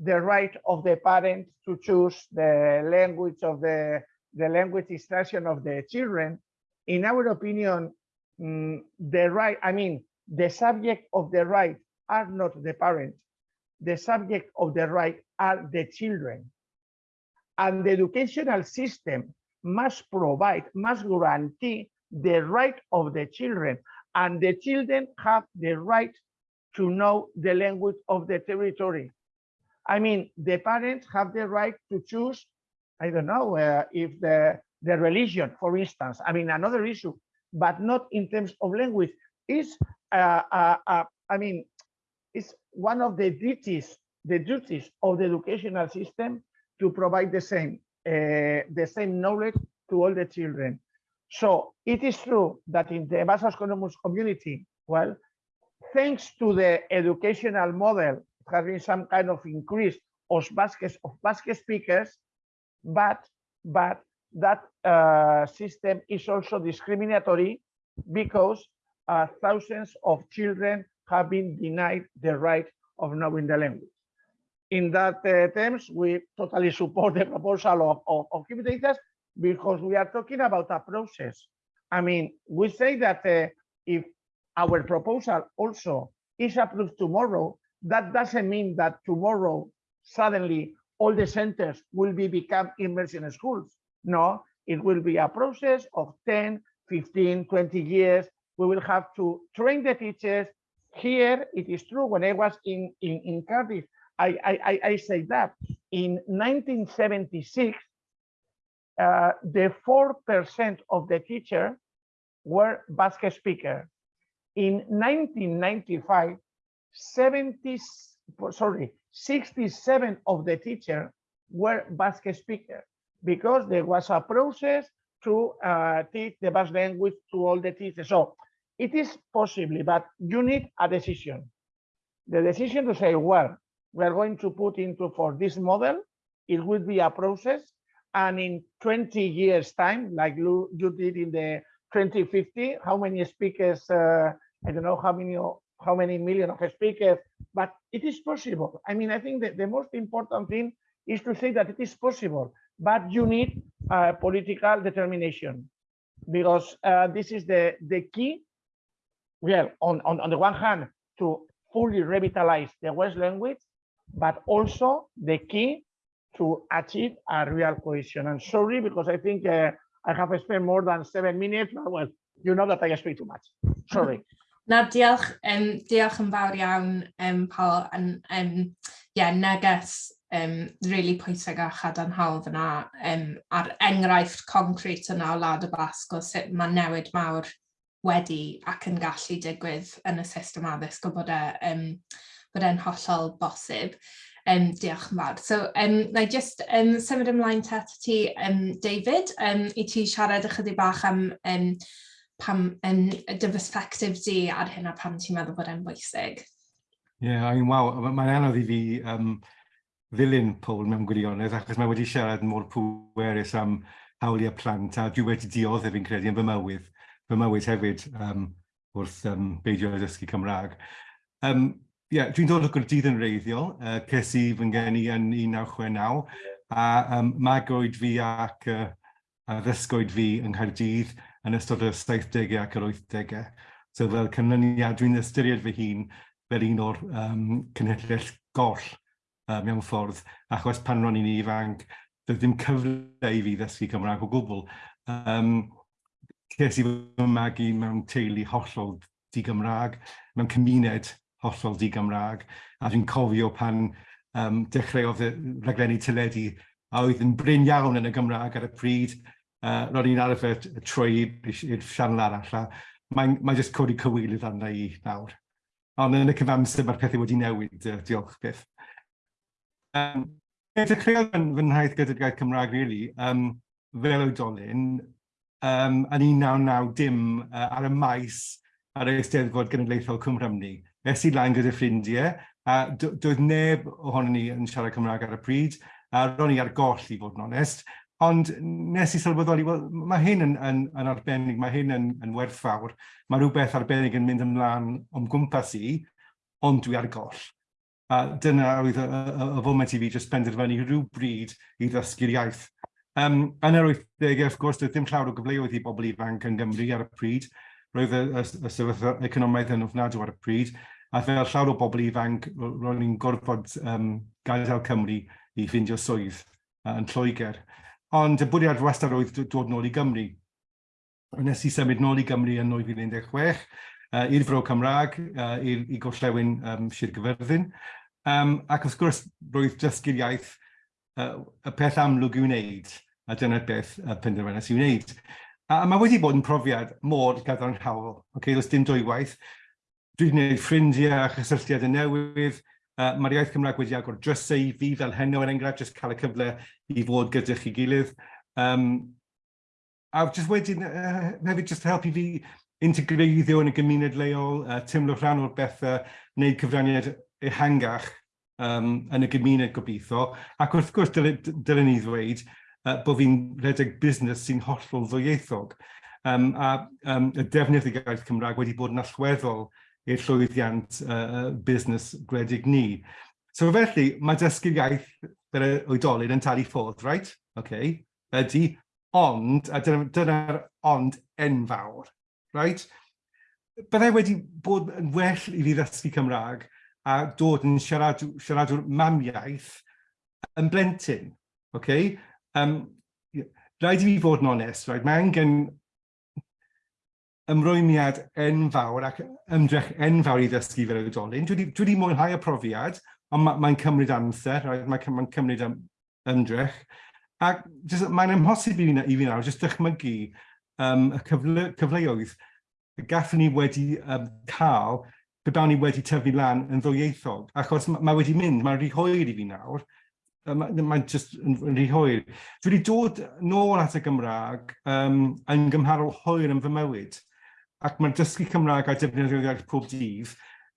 The right of the parent to choose the language of the, the language instruction of the children. In our opinion, mm, the right, I mean, the subject of the right are not the parent. The subject of the right are the children. And the educational system must provide, must guarantee the right of the children. And the children have the right to know the language of the territory. I mean, the parents have the right to choose, I don't know, uh, if the, the religion, for instance, I mean, another issue, but not in terms of language, is, uh, uh, uh I mean, it's one of the duties, the duties of the educational system to provide the same, uh, the same knowledge to all the children. So it is true that in the Basque Autonomous community, well, thanks to the educational model, has been some kind of increase of Basque, of Basque speakers, but, but that uh, system is also discriminatory because uh, thousands of children have been denied the right of knowing the language. In that uh, terms, we totally support the proposal of, of, of Data because we are talking about a process. I mean, we say that uh, if our proposal also is approved tomorrow, that doesn't mean that tomorrow suddenly all the centers will be become immersion schools. No, it will be a process of 10, 15, 20 years. We will have to train the teachers, here, it is true, when I was in, in, in Cardiff, I, I, I say that in 1976, uh, the 4% of the teacher were Basque speaker. In 1995, 70, sorry, 67 of the teacher were Basque speakers because there was a process to uh, teach the Basque language to all the teachers. So it is possible, but you need a decision. The decision to say, well, we are going to put into for this model, it will be a process. And in 20 years time, like you, you did in the 2050, how many speakers, uh, I don't know how many, how many million of speakers, but it is possible. I mean, I think that the most important thing is to say that it is possible, but you need uh, political determination because uh, this is the, the key. Well, on, on, on the one hand, to fully revitalize the Welsh language, but also the key to achieve a real cohesion. And sorry, because I think uh, I have spent more than seven minutes, but well, you know that I speak too much. Sorry.
Na, diolch, um, diolch yn fawr iawn, um, Paul, yn um, yeah, neges um, really pwysig a chadarnhaol fyna um, a'r enghraifft concret yna o Lad y Basg o sut mae newid mawr wedi ac yn gallu digwydd yn y system addysg o bod e'n um, bod e'n hollol bosib. Um, diolch yn fawr. So, um, na i just um, symud ymlaen te ti, um, David, um, i ti siarad ychydig bach am um, pam yn dy perspectif di ar hyn a pam ti'n meddwl bod e'n bwysig?
Ie, yeah, I mean, wow, mae'n anodd i fi um, ddilyn Paul mewn gwirionedd, achos mae wedi siarad mor pwerus am hawliau plant, a dwi wedi dioddef fi'n credu yn fy mywyd, fy mywyd hefyd um, wrth um, beidio dysgu Cymraeg. Um, yeah, dwi'n dod o Gwrdydd yn reiddiol, uh, ces i fy ngeni yn 1969, a um, magwyd fi ac uh, ddysgwyd fi yng Nghaerdydd, yn ystod y 70au ac yr 80au. So fel cynlyniad, dwi'n ystyried fy hun fel un o'r um, cynhyrll goll uh, mewn ffordd, achos pan ro'n i'n ifanc, doedd ddim cyfle i fi ddysgu Cymraeg o gwbl. Um, Ces i fy magu mewn teulu hollol di-Gymraeg, mewn cymuned hollol di-Gymraeg, a dwi'n cofio pan um, dechreuodd y raglenni teledu a oedd yn bryn iawn yn y Gymraeg ar y pryd, uh, ro'n i'n arfer trwy i'r sianel arall, mae'n mae jyst codi cywilydd arna i nawr. Ond yn y cyfamser mae'r pethau wedi newid, uh, diolch beth. Um, Dechreuodd fy, fy nhaith gyda'r gair Cymraeg, really, um, fel oedolyn, um, yn 1990 dim uh, ar y maes ar y Eisteddfod Genedlaethol Cymrymni. Es i lan gyda ffrindiau, a doedd neb ohono ni yn siarad Cymraeg ar y pryd, a ro'n i ar goll i fod yn onest, Ond nes i sylweddoli, well, mae hyn yn, yn, yn arbennig, mae hyn yn, yn werthfawr. Mae rhywbeth arbennig yn mynd ymlaen o'n gwmpas i, ond dwi ar goll. A dyna oedd y, y, y foment i fi jyst penderfynu rhyw bryd i ddysgu'r iaith. Um, yn yr 80au, wrth gwrs, doedd dim llawer o gyfleoedd i bobl ifanc yn Gymru ar y pryd. Roedd y, y, y sefyllfa economaidd yn ofnadw ar y pryd. A fel llawer o bobl ifanc, roeddwn i'n gorfod um, gadael Cymru i ffindio swydd uh, yn Lloegr. Ond y bwriad wastad oedd dod nôl i Gymru. Nes i symud nôl i Gymru yn 2016 uh, i'r Fro Cymraeg, uh, i, i gorllewin um, Sir Gyfyrddin. Um, ac wrth gwrs, roedd dysgu'r iaith uh, y peth amlwg i'w wneud, a dyna'r beth uh, penderfynes i'w wneud. A, a mae wedi bod yn profiad mor gadarnhaol. Okay, does dim dwywaith. Dwi wedi gwneud ffrindiau a chysylltiadau newydd, Uh, Mae'r iaith Cymraeg wedi agor drysau i fi fel heno yn er enghraifft, jyst cael y cyfle i fod gyda chi gilydd. Um, a jyst wedyn, uh, hefyd jyst helpu fi integreiddio yn y gymuned leol, uh, tymlo rhan o'r bethau, wneud cyfraniad ehangach um, yn y gymuned gobeithio. Ac wrth gwrs, dylen ni ddweud uh, bod fi'n redeg busnes sy'n hollol ddwyieithog. Um, a um, y defnydd i gaeth Cymraeg wedi bod yn allweddol i'r llwyddiant uh, busnes gwledig ni. So felly, mae dysgu'r iaith yr oedolyn yn talu ffordd, right? Okay. Ydy, ond, a dyna'r dyna ond enfawr, right? Byddai wedi bod yn well i fi ddysgu Cymraeg a dod yn siarad, siaradwr mamiaeth yn blentyn, okay? Um, rhaid i fi fod yn onest, right? Mae angen ymrwymiad enfawr ac ymdrech enfawr i ddysgu fel oedolyn. Dwi wedi mwynhau y profiad, ond mae'n ma cymryd amser, right? mae'n ma cymryd ym, ymdrech. Ac mae'n amhosib i fi, i fi nawr, jyst dychmygu um, y cyfle, cyfleoedd y gathon ni wedi um, cael pe bawn ni wedi tyfu lan yn ddwyieithog, achos mae ma wedi mynd, mae'n rhy hwyr i fi nawr, mae'n ma just yn, yn rhy hwyr. Dwi wedi dod nôl at y Gymraeg um, yn gymharol hwyr yn fy mywyd ac mae'n dysgu Cymraeg a defnyddio iaith pob dydd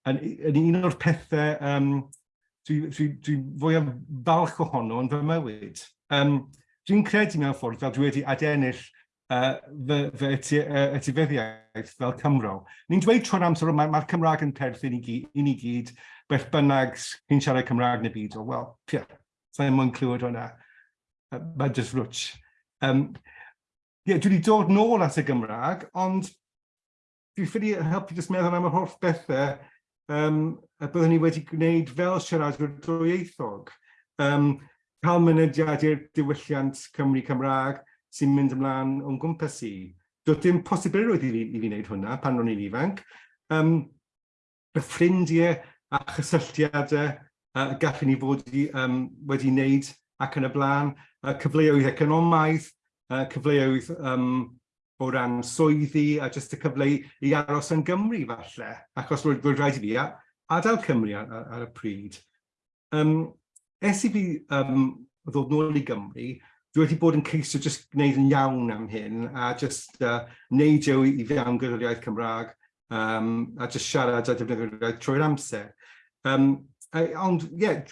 yn, yn un o'r pethau um, dwi, dwi, dwi fwyaf falch ohono yn fy mywyd. Um, dwi'n credu mewn ffordd fel dwi wedi adennill uh, fy, fy uh, etifeddiaeth fel Cymro. Ni'n dweud tro'n amser mae'r mae Cymraeg yn perth i ni gyd, i ni gyd beth bynnag chi'n siarad Cymraeg neu byd. O, wel, pia, sa'n mwyn clywed hwnna. Uh, mae jyst rwtch. Um, yeah, dwi wedi dod nôl at y Gymraeg, ond Dwi'n ffili helpu jyst meddwl am yr holl bethau um, a byddwn ni wedi gwneud fel siaradwyr dwyieithog. Um, cael mynediad i'r diwylliant Cymru Cymraeg sy'n mynd ymlaen o'n gwmpas i. Doedd dim posibilrwydd i fi, i fi wneud hwnna pan ro'n i'n ifanc. Um, y ffrindiau a chysylltiadau uh, gallwn ni fod i, um, wedi wneud ac yn y blaen, uh, cyfleoedd economaidd, uh, cyfleoedd um, o ran swyddi a jyst y cyfle i, aros yn Gymru falle, achos roedd, roedd rhaid i fi adael Cymru ar, ar, ar y pryd. Um, es i fi um, ddod nôl i Gymru, dwi wedi bod yn ceisio jyst gwneud yn iawn am hyn a jyst uh, neidio i fewn gyda'r iaith Cymraeg um, a jyst siarad a defnyddio iaith trwy'r amser. Um, a, ond ie, yeah,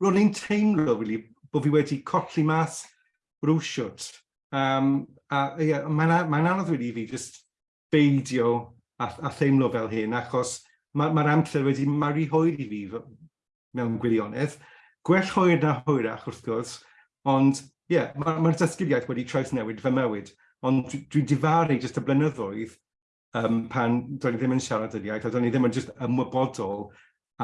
ro'n i'n teimlo really, bod fi wedi colli mas rwsiwt. Um, a ie, mae'n ma anodd wedi fi just beidio a, a theimlo fel hyn, achos mae'r ma, amser wedi maru hwyr i fi mewn gwirionedd. Gwell hwyr na hwyrach wrth gwrs, ond ie, yeah, mae'r ma dysgiriaeth wedi trawsnewid fy mywyd, ond dwi'n dwi difaru jyst y blynyddoedd um, pan do'n i ddim yn siarad yr iaith, a do'n i ddim yn jyst ymwybodol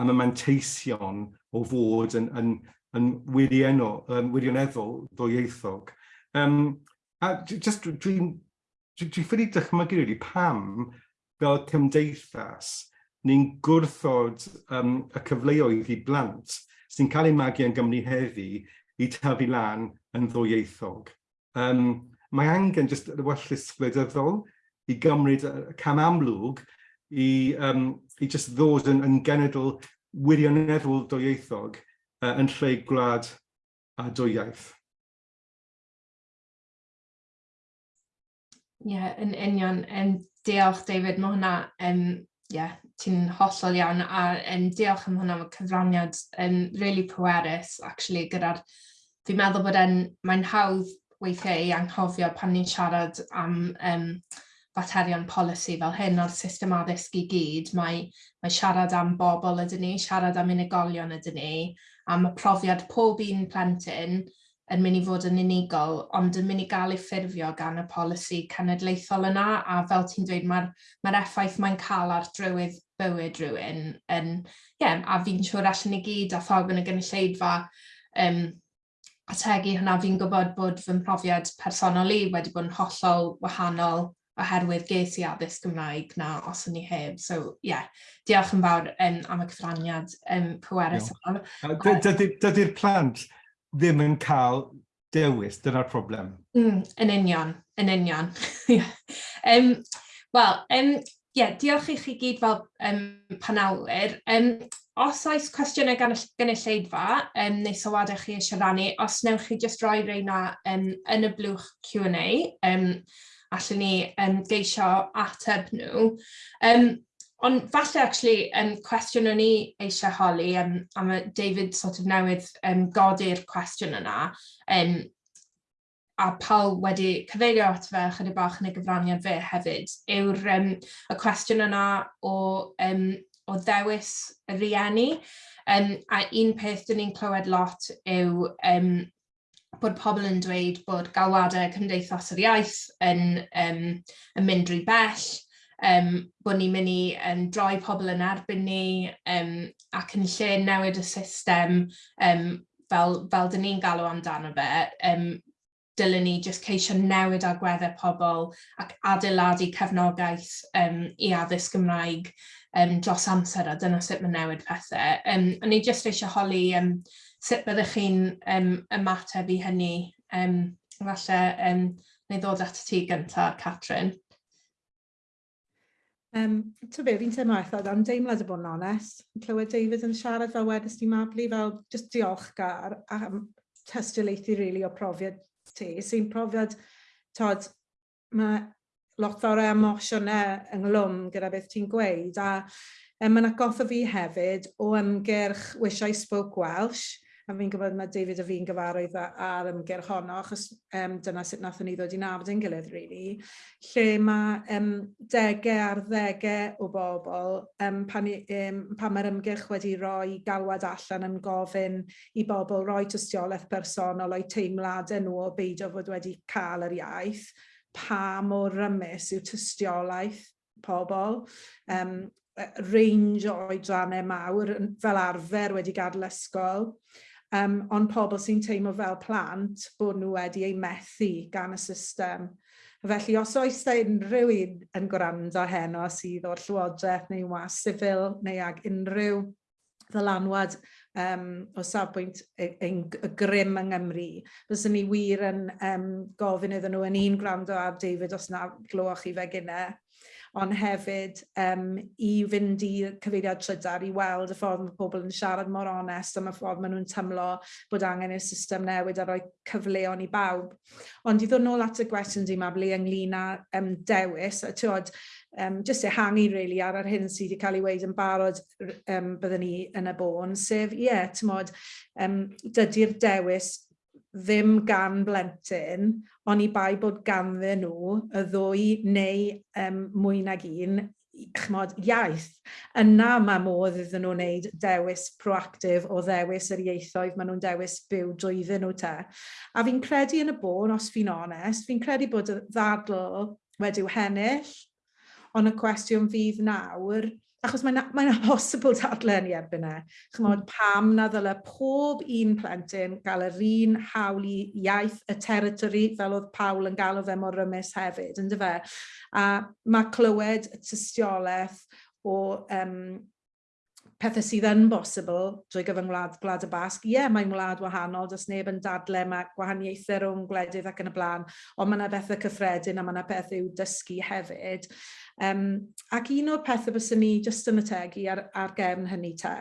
am y manteision o fod yn, yn, yn, yn wirioneddol ddwyieithog. Um, A just dwi'n dwi, dwi ffynu dychmygu really pam fel cymdeithas ni'n gwrthod um, y cyfleoedd i blant sy'n cael eu magu yn Gymru heddi i tyfu lan yn ddwyieithog. Um, mae angen just y wellus gwleidyddol i gymryd cam amlwg i, um, i just ddod yn, yn genedl wirioneddol dwyieithog uh, yn lle gwlad a dwyiaith.
Ie, yeah, yn union. Um, diolch, David. Mae hwnna, um, yeah, ti'n hollol iawn. A um, diolch am hwnna, mae cyfraniad um, really pwerus, actually, gyda'r... Fi'n meddwl bod en, mae'n hawdd weithiau i anghofio pan ni'n siarad am um, faterion polisi fel hyn o'r system addysg i gyd. Mae, mae siarad am bobl ydyn ni, siarad am unigolion ydyn ni, am y profiad pob un plentyn, yn mynd i fod yn unigol, ond yn mynd i gael ei ffurfio gan y polisi cenedlaethol yna, a fel ti'n dweud, mae'r mae effaith mae'n cael ar drywydd bywyd rhywun, yn, yeah, a fi'n siŵr allan ni gyd a phawb yn y gynulleidfa um, ategu hwnna, fi'n gwybod bod fy mhrofiad personol i wedi bod yn hollol wahanol oherwydd ges i addysg Gymraeg na os o'n i heb. So, ie, yeah, diolch yn fawr um, am y cyfraniad um, pwerus.
Dydy'r plant ddim yn cael dewis, dyna'r problem.
Mm, yn union, yn union. um, Wel, um, yeah, diolch i chi gyd fel um, panelwyr. Um, os oes cwestiynau gan y gynulleidfa um, neu sylwadau chi eisiau rannu, os newch chi jyst roi reina um, yn y blwch Q&A, um, allwn ni um, geisio ateb nhw. Um, Ond falle, actually, um, cwestiwn o'n i eisiau holi, um, a mae David sort of newydd um, godi'r cwestiwn yna, um, a Paul wedi cyfeirio at fe chydig bach yn y gyfraniad fe hefyd, yw'r um, y cwestiwn yna o, um, o ddewis y rieni. Um, a un peth dyn ni'n clywed lot yw um, bod pobl yn dweud bod galwadau cymdeithas yr iaith yn, um, yn mynd rhy bell, um, bod ni'n mynd i um, droi pobl yn erbyn ni um, ac yn lle newid y system um, fel, fel dyn ni'n galw amdano fe, um, dylen ni jyst ceisio newid agweddau pobl ac adeiladu cefnogaeth um, i addysg Gymraeg um, dros amser a dyna sut mae newid pethau. Um, o'n i jyst eisiau holi um, sut byddwch chi'n um, ymateb i hynny um, falle um, neu ddod at ti gyntaf, Catrin.
Um, to be, fi'n teimlo eitha dan deimlad y bod yn onest. Clywed David yn siarad fel wedys ti mabli, fel just diolchgar am testylaethu rili really, o profiad ti. Sy'n profiad, tod, mae lot fawr o emosiynau ynglwm gyda beth ti'n gweud a e, um, mae'n agoffa fi hefyd o ymgyrch Wish I Spoke Welsh a fi'n gwybod mae David a fi'n gyfarwydd ar ymgyrch honno, achos um, dyna sut nath ni ddod i nabod yn gilydd, really, lle mae um, degau ar ddegau o bobl, um, pan, um, pan mae'r ymgyrch wedi roi galwad allan yn gofyn i bobl roi tystiolaeth personol o'i teimladau nhw o beidio fod wedi cael yr iaith, pa mor rymus yw tystiolaeth pobl. Um, range o oedrannau mawr fel arfer wedi gadael ysgol um, ond pobl sy'n teimlo fel plant bod nhw wedi eu methu gan y system. Felly, os oes da unrhyw un yn gwrando heno sydd o'r Llywodraeth neu was sifil neu ag unrhyw ddylanwad um, o safbwynt y, y grym yng Nghymru. Fyswn ni wir yn um, gofyn iddyn nhw yn un gwrando ar David os na glywch chi fe gynnau ond hefyd um, i fynd i cyfeiriad trydar i weld y ffordd mae pobl yn siarad mor onest am y ffordd maen nhw'n tymlo bod angen i'r system newid a rhoi cyfleon i bawb. Ond i ddod nôl at y gwestiwn di mabli ynglyn â um, dewis, a tywod, um, just ehangu really ar yr hyn sydd wedi cael ei weid yn barod um, byddwn ni yn y bôn, sef ie, yeah, tymod, um, dydy'r dewis ddim gan blentyn, ond i bai bod ganddyn nhw y ddwy neu um, mwy nag un chmod, iaith. Yna mae modd iddyn nhw wneud dewis proactif o ddewis yr ieithoedd maen nhw'n dewis byw drwyddyn nhw te. A fi'n credu yn y bôn, os fi'n onest, fi'n credu bod y ddadl wedi'w hennill, ond y cwestiwn fydd nawr Achos mae'n mae amhosibl mae dadlen i erbyn e. Chymod, hmm. pam na ddyle pob un plentyn gael yr un hawl i iaith y territori fel oedd Pawl yn galw fe mor rymus hefyd, ynddo fe? A mae clywed y tystiolaeth o um, pethau sydd yn bosibl drwy gyfyng wlad, gwlad y Basg, ie, yeah, mae'n wlad wahanol, does neb yn dadle, mae gwahaniaethau rhwng gwledydd ac yn y blaen, ond mae yna bethau cyffredin a mae yna bethau i'w dysgu hefyd. Um, ac un o'r pethau bys ni jyst yn y tegu ar, ar gefn hynny te,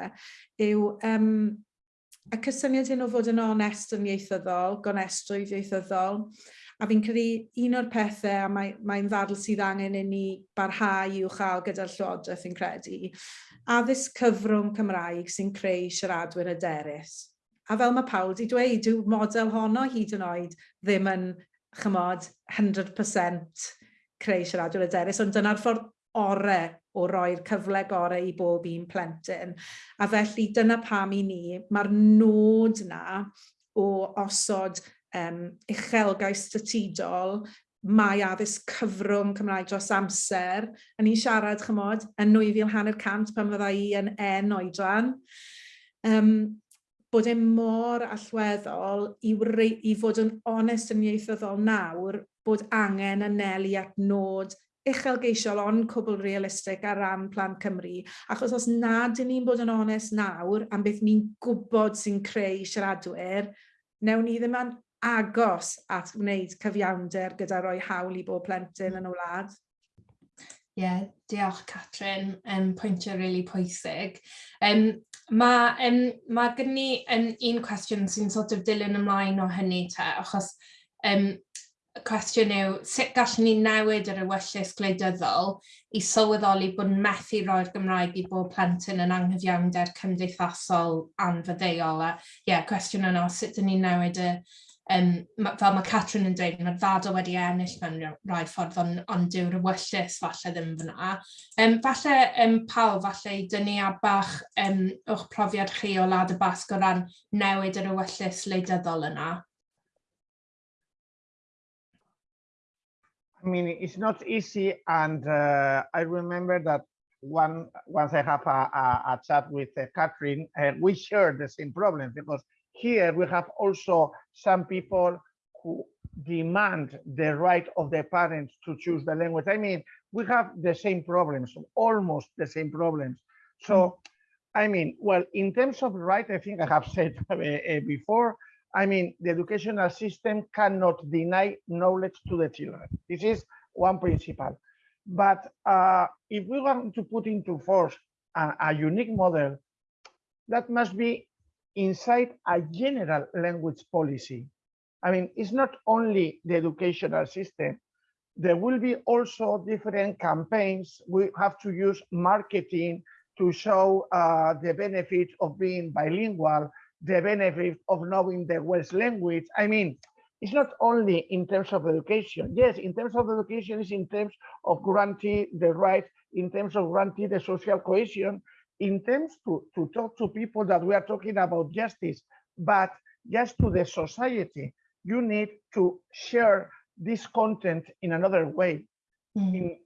yw um, y cysyniad hyn o fod yn onest yn ieithyddol, gonestrwydd ieithyddol, A fi'n credu un o'r pethau, a mae'n mae, ddadl sydd angen i ni barhau i'w chael gyda'r Llywodraeth yn credu, addysg cyfrwng Cymraeg sy'n creu siaradwyr aderus. A fel mae Pawl wedi dweud, yw model honno hyd yn oed ddim yn chymod 100% creu siaradwyr aderus, ond dyna'r ffordd orau o roi'r cyfle gorau i bob un plentyn. A felly dyna pam i ni, mae'r nod na o osod um, uchelgais statudol, mae addysg cyfrwng Cymraeg dros amser. A ni'n siarad, chymod, yn 9,500 pan fydda i yn en oedran. Um, bod e mor allweddol i, wrei, i fod yn onest yn ieithyddol nawr bod angen anelu at nod uchelgeisiol ond cwbl realistig ar ran Plan Cymru. Achos os nad ydyn ni'n bod yn onest nawr am beth ni'n gwybod sy'n creu siaradwyr, newn ni ddim agos at wneud cyfiawnder gyda roi hawl i bob plentyn hmm. yn y wlad.
Ie, yeah, diolch Catrin, um, pwyntio rili really pwysig. Um, Mae um, ma gen ni um, un cwestiwn sy'n sort of dilyn ymlaen o hynny te, achos um, y cwestiwn yw sut gallwn ni newid yr ewyllus gwleidyddol i sylweddoli bod yn methu roi'r Gymraeg i bob plentyn yn anghyfiawnder cymdeithasol anfyddeuol. Ie, yeah, cwestiwn yno, sut dyn ni'n newid y, um, fel mae Catrin yn dweud, mae'r fadl wedi ennill mewn rhai ffordd, ond, on dyw'r wyllus falle ddim fyna. Um, falle um, pawb, falle i dynnu a bach um, o'ch profiad chi o Lad y Basg o ran newid yr wyllus leidyddol yna.
I mean, it's not easy, and uh, I remember that one, once I have a, a, a chat with uh, Catherine, uh, we share the same problem because here we have also some people who demand the right of the parents to choose the language. I mean, we have the same problems, almost the same problems. So. I mean, well, in terms of right, I think I have said uh, uh, before, I mean, the educational system cannot deny knowledge to the children. This is one principle. But uh, if we want to put into force a, a unique model, that must be inside a general language policy. I mean, it's not only the educational system. There will be also different campaigns. We have to use marketing to show uh, the benefit of being bilingual the benefit of knowing the Welsh language. I mean, it's not only in terms of education. Yes, in terms of education, it's in terms of guarantee the right, in terms of guarantee the social cohesion, in terms to, to talk to people that we are talking about justice, but just to the society, you need to share this content in another way.
Mm.
In,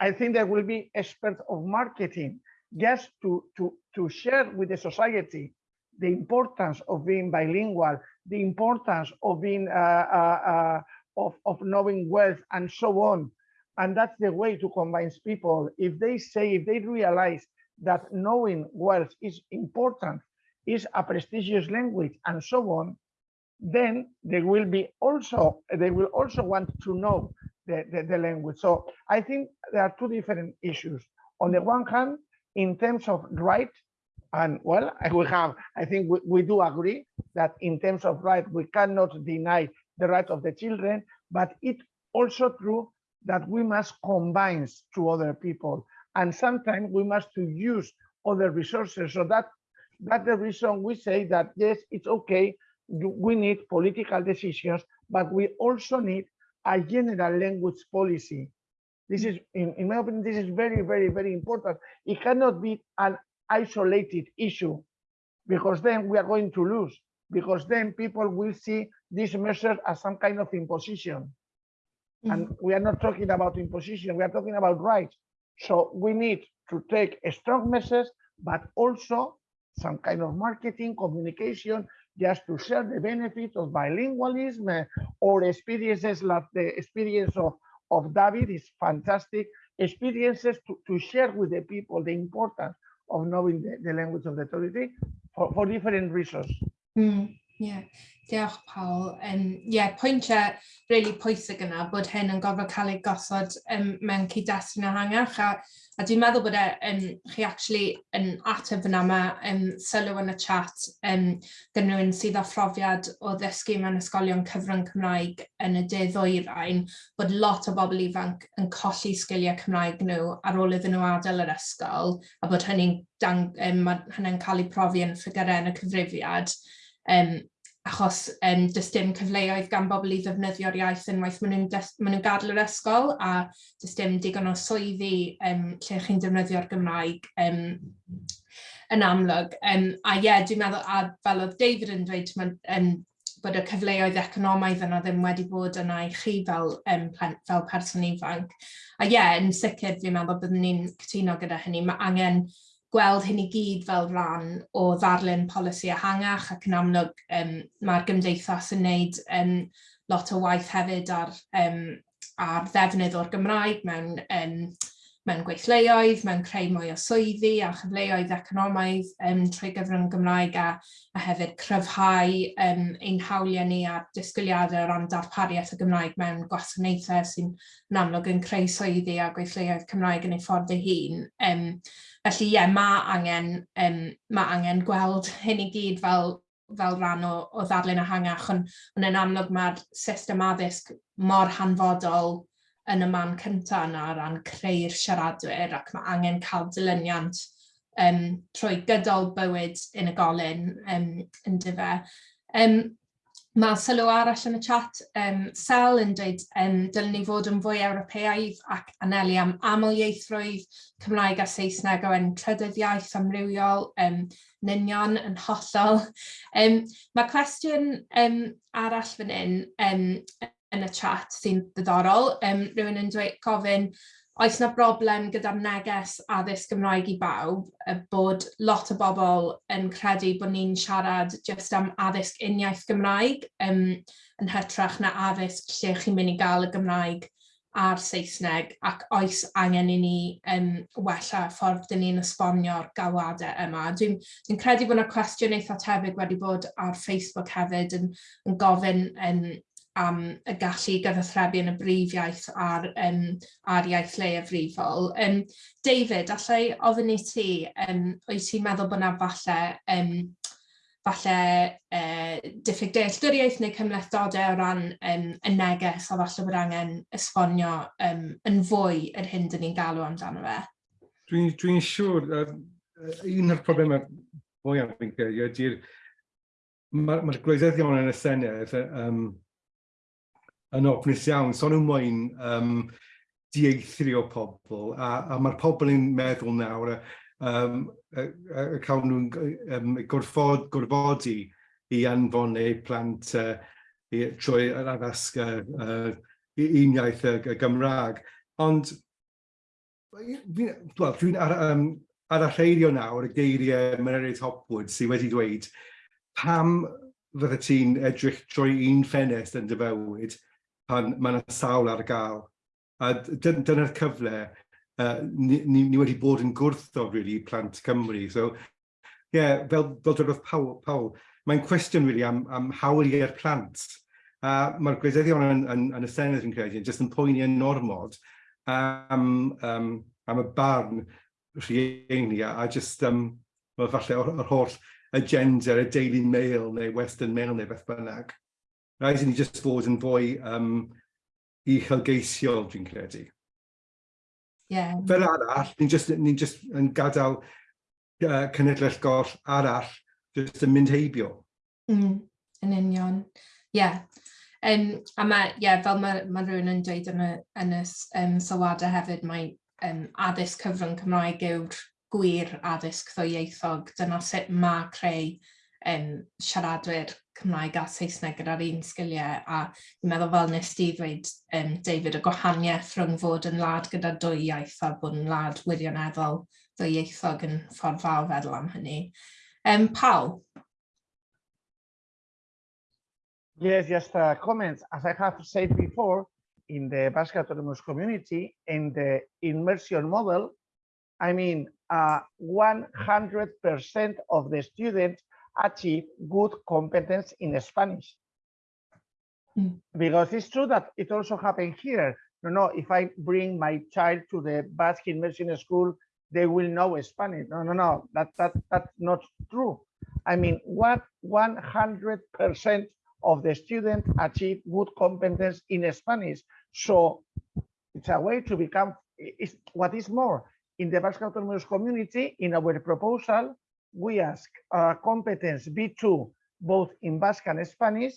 I think there will be experts of marketing just to, to, to share with the society the importance of being bilingual, the importance of being uh, uh, uh, of, of knowing wealth and so on. And that's the way to convince people. If they say, if they realize that knowing wealth is important, is a prestigious language and so on, then they will be also, they will also want to know the, the, the language. So I think there are two different issues. On the one hand, in terms of right, and well, we have, I think we, we do agree that in terms of right, we cannot deny the right of the children, but it's also true that we must combine to other people. And sometimes we must to use other resources. So that that's the reason we say that yes, it's okay. We need political decisions, but we also need a general language policy. This is, in, in my opinion, this is very, very, very important. It cannot be an isolated issue because then we are going to lose because then people will see this measure as some kind of imposition. Mm -hmm. And we are not talking about imposition, we are talking about rights. So we need to take a strong message, but also some kind of marketing, communication, just to share the benefits of bilingualism uh, or experiences like the experience of, of David is fantastic. Experiences to, to share with the people the importance of knowing the, the language of the authority for, for different reasons.
Mm, Yeah. diolch Paul. Um, yeah, pwyntiau really pwysig yna bod hyn yn gofod cael ei gosod um, mewn cyd-destun ehangach a, a dwi'n meddwl bod e, um, chi actually yn ateb yna mae um, sylw yn y chat um, gan rhywun sydd â phrofiad o ddysgu mewn ysgolion cyfrwng Cymraeg yn y de ddwyrain bod lot o bobl ifanc yn colli sgiliau Cymraeg nhw ar ôl iddyn nhw adael yr ysgol a bod hynny'n um, hynny cael ei profi yn ffigurau yn y cyfrifiad um, achos um, does dim cyfleoedd gan bobl i ddefnyddio'r iaith unwaith maen nhw'n nhw gadel yr ysgol a does dim digon o swyddi um, lle chi'n defnyddio'r Gymraeg um, yn amlwg. Um, a ie, yeah, dwi'n meddwl, a fel oedd David yn dweud, um, bod y cyfleoedd economaidd yna ddim wedi bod yna i chi fel, um, fel person ifanc. A ie, yeah, yn sicr fi'n meddwl byddwn ni'n cytuno gyda hynny. Mae angen gweld hyn i gyd fel rhan o ddarlun polisi ehangach ac yn amlwg um, mae'r gymdeithas yn wneud um, lot o waith hefyd ar, um, ar ddefnydd o'r Gymraeg mewn, um, mewn gweithleoedd, mewn creu mwy o swyddi a chyfleoedd economaidd um, trwy gyfrwng Gymraeg a, a hefyd cryfhau um, ein hawliau ni a disgwyliadau o ran darpariaeth y Gymraeg mewn gwasanaethau sy'n amlwg yn creu swyddi a gweithleoedd Cymraeg yn ei ffordd ei hun. Um, Felly ie, mae angen, um, ma angen gweld hyn i gyd fel, fel rhan o, o ddadlen ehangach, ond, ond yn amlwg mae'r system addysg mor hanfodol yn y man cyntaf yna ran creu'r siaradwyr ac mae angen cael dilyniant um, trwy gydol bywyd unigolyn um, yn dyfa. Um, Mae sylw arall yn y chat, um, Sel yn dweud, um, dylwn ni fod yn fwy Ewropeaidd ac anelu am amlieithrwydd Cymraeg a Saesneg o yn trydydd iaith amrywiol, um, ninion yn hollol. Um, mae cwestiwn um, arall fan hyn um, yn y chat sy'n ddiddorol. Um, rhywun yn dweud gofyn, oes yna broblem gyda'r neges addysg Gymraeg i bawb, bod lot o bobl yn credu bod ni'n siarad jyst am addysg uniaith Gymraeg um, yn hytrach na addysg lle chi'n mynd i gael y Gymraeg a'r Saesneg ac oes angen i ni um, wella ffordd dyn ni'n esbonio'r galwadau yma. Dwi'n dwi credu bod yna cwestiwn eitha tebyg wedi bod ar Facebook hefyd yn, yn gofyn um, am y gallu gyfathrebu yn y brif iaith a'r, um, ar iaith leiafrifol. Um, David, allai ofyn i ti, um, wyt ti'n meddwl bod yna falle, um, falle uh, diffyg dealltwriaeth neu cymlethdodau o ran um, y neges a falle bod angen esbonio um, yn fwy yr hyn dyn ni'n galw amdano fe?
Dwi'n dwi, siŵr, uh, un o'r problemau fwyaf fi'n credu ydy'r mae'r ma gwleidyddion yn y Senedd um, yn ofnus iawn, so nhw'n moyn um, dieithrio pobl, a, a mae'r pobl yn meddwl nawr, um, a, a, a cael nhw'n um, gorfod, gorfodi i anfon eu plant uh, i, trwy yr addasga uh, uniaith y, y Gymraeg. Ond dwi'n well, dwi ar, um, ar y rheirio nawr y geiriau Menerid Hopwood sydd wedi dweud pam fyddet ti'n edrych trwy un ffenest yn dy fywyd, pan mae yna sawl ar gael. A dyna'r cyfle, uh, ni, ni, ni wedi bod yn gwrtho really, plant Cymru. So, yeah, fel, fel dweud Paul, Pawl mae'n cwestiwn, really, am, am hawl i'r plant. Uh, Mae'r gwleidyddion yn, yn, yn, y Senedd, yn credu, jyst yn poeni yn normod am, um, am y barn rhieni a, a just, um, well, falle, o'r, or holl agenda, y Daily Mail neu Western Mail neu beth bynnag. Rhaid i ni jyst fod yn fwy um, uchelgeisiol, dwi'n credu.
Yeah.
Fel arall, ni'n just, ni just yn gadael uh, cenedlaeth goll arall jyst yn mynd heibio.
Mm, yn union. Ie. Yeah. Um, a mae, yeah, fel mae, mae rhywun yn dweud yn y, yn y um, sylwadau hefyd, mae um, addysg cyfrwng Cymraeg yw'r gwir addysg ddwyieithog. Dyna sut mae creu um, siaradwyr Cymraeg a Saesneg un sgiliau a dwi'n meddwl fel nes di ddweud um, David y gwahaniaeth rhwng fod yn gyda dwy iaith a bod yn wirioneddol ddwyieithog yn ffordd fawr feddwl am hynny. Um, Paul?
Yes, just uh, comments. As I have said before, in the Basque Autonomous Community, in the immersion model, I mean, 100% uh, of the students achieve good competence in Spanish. Mm. Because it's true that it also happened here. You know, if I bring my child to the Basque immersion school, they will know Spanish. No, no, no, that, that, that's not true. I mean, what 100% of the students achieve good competence in Spanish. So it's a way to become, it's, what is more, in the Basque Autonomous Community, in our proposal, we ask uh, competence B2 both in Basque and Spanish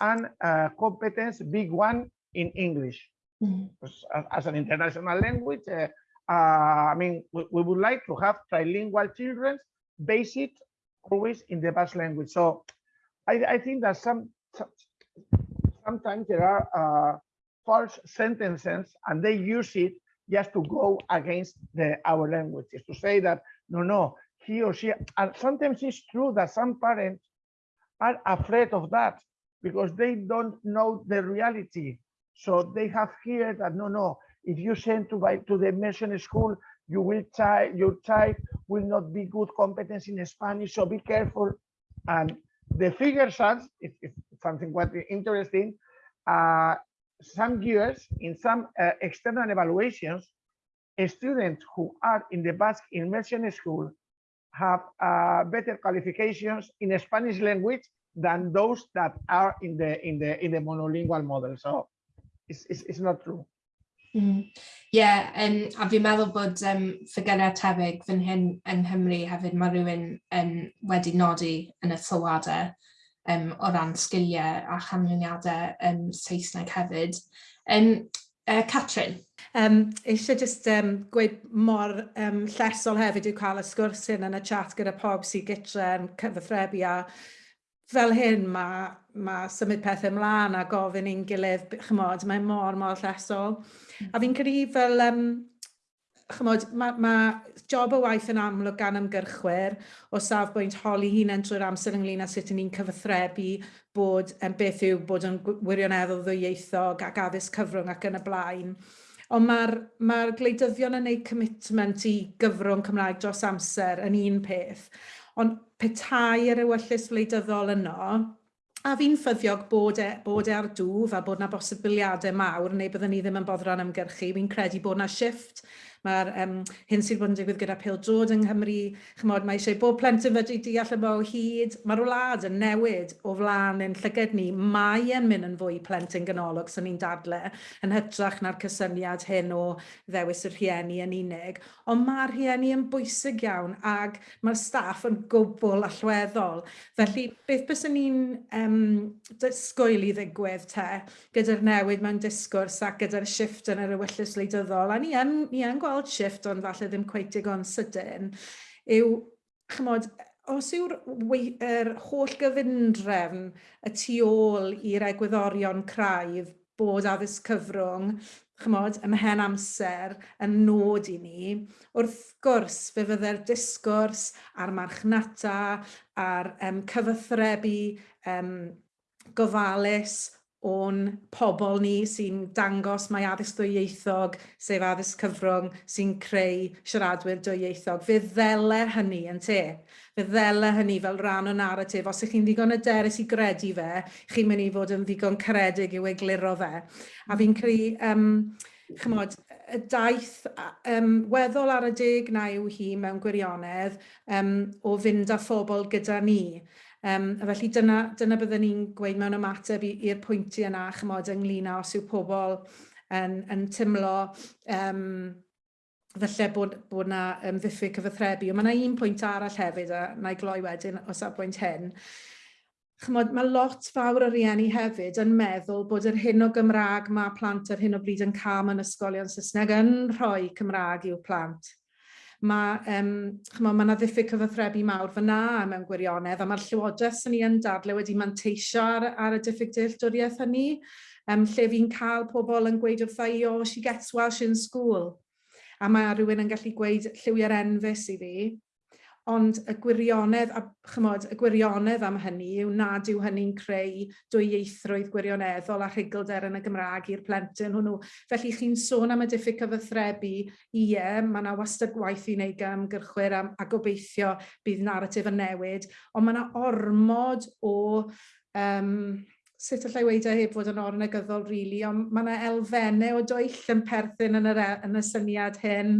and uh, competence B1 in English. Mm -hmm. as, as, an international language, uh, uh, I mean, we, we, would like to have trilingual children based always in the Basque language. So I, I think that some, some sometimes there are uh, false sentences and they use it just to go against the, our language, is to say that, no, no, he or she, and sometimes it's true that some parents are afraid of that because they don't know the reality. So they have heard that, no, no, if you send to, by to the immersion school, you will try, your child will not be good competence in Spanish, so be careful. And the figures are, it's, something quite interesting, uh, some years in some uh, external evaluations, students who are in the Basque immersion school have uh, better qualifications in Spanish language than those that are in the in the in the monolingual model. So it's, it's, it's not true.
Mm. yeah, um, a fi'n meddwl bod um, ffigurau tebyg fan hyn yn Nghymru hefyd mae rhywun um, wedi nodi yn y sylwadau um, o ran sgiliau a chanlyniadau um, Saesneg hefyd. Um, Uh, Catrin.
Um, eisiau jyst um, gweud mor um, llesol hefyd yw cael y sgwrs hyn yn y chat gyda pob sy'n gytre yn cyfathrebu a fel hyn mae ma symud pethau ymlaen a gofyn i'n gilydd, chymod, mae mor, mor llesol. A fi'n credu fel um, chymod, mae ma job o waith yn amlwg gan ymgyrchwyr o safbwynt holi hunain trwy'r amser ynglyn â sut ni'n cyfathrebu bod um, beth yw bod yn wirioneddol ddwyieithog ac addysg cyfrwng ac yn y blaen. Ond mae'r ma gwleidyddion yn gwneud commitment i gyfrwng Cymraeg dros amser yn un peth. Ond petai yr ewyllus wleidyddol yno, a fi'n ffyddiog bod e, bod e ar dŵf a bod yna bosibiliadau mawr neu byddwn ni ddim yn boddran ymgyrchu. Fi'n credu bod yna shift Mae'r um, hyn sydd bod yn digwydd gyda pil drod yng Nghymru, chymod, mae eisiau bod plentyn fedru deall yma o hyd. Mae'r wlad yn newid o flaen yn llyged ni. Mae yn mynd yn fwy plentyn ganolog sy'n ni'n dadle yn hytrach na'r cysyniad hyn o ddewis y rhieni yn unig. Ond mae'r rhieni yn bwysig iawn ac mae'r staff yn gwbl allweddol. Felly, beth bys ni'n um, disgwyl i ddigwydd te gyda'r newid mewn disgwrs ac gyda'r shift yn yr ywyllus leidyddol? A ni yn, ni yn gweld gweld shift ond falle ddim cweith digon sydyn, yw, chymod, os yw'r er holl gyfundrefn y tu ôl i'r egwyddorion craidd bod addysg cyfrwng, chymod, ymhen amser yn nod i ni, wrth gwrs fe fydde'r disgwrs a'r marchnata a'r um, cyfathrebu um, gofalus o'n pobl ni sy'n dangos mae addysg dwyieithog, sef addysg cyfrwng, sy'n creu siaradwyr dwyieithog. Fe ddele hynny yn te. Fe ddele hynny fel rhan o narratif. Os ych chi'n ddigon yderus i gredu fe, chi'n mynd i fod yn ddigon credig i'w egluro fe. A fi'n creu, um, chymod, y daith um, weddol ar y deg na yw hi mewn gwirionedd um, o fynd â phobl gyda ni. Um, a felly dyna, dyna byddwn ni'n gweud mewn ymateb i'r pwyntiau yna chymod ynglyn â os yw pobl yn, yn tymlo um, felly bod, bod yna um, ddiffyg cyfathrebu. Ond mae yna un pwynt arall hefyd, a na i gloi wedyn o safbwynt hyn. Chymod, mae lot fawr o rieni hefyd yn meddwl bod yr hyn o Gymraeg mae plant ar hyn o bryd yn cam yn ysgolion Saesneg yn rhoi Cymraeg i'w plant mae um, chmo, ma yna ddiffyg cyfathrebu mawr fyna mewn gwirionedd, a mae'r llywodraeth sy'n ni yn dadle wedi manteisio ar, ar y diffyg dealltwriaeth hynny, um, lle fi'n cael pobl yn gweud wrtha i, o, she gets Welsh in school. A mae rhywun yn gallu gweud lliwiau'r enfus i fi, Ond y gwirionedd, a chymod, y gwirionedd am hynny yw nad yw hynny'n creu dwyieithrwydd gwirioneddol a rhugylder yn y Gymraeg i'r plentyn hwnnw. Felly chi'n sôn am y diffyg cyfathrebu, ie, mae yna wastad gwaith i wneud gan gyrchwyr am, a gobeithio bydd naratif yn newid, ond mae yna ormod o um, sut allai weid e heb fod yn ornegyddol, rili, really, ond mae yna elfennau o doell yn perthyn yn, yr, e- yn y syniad hyn,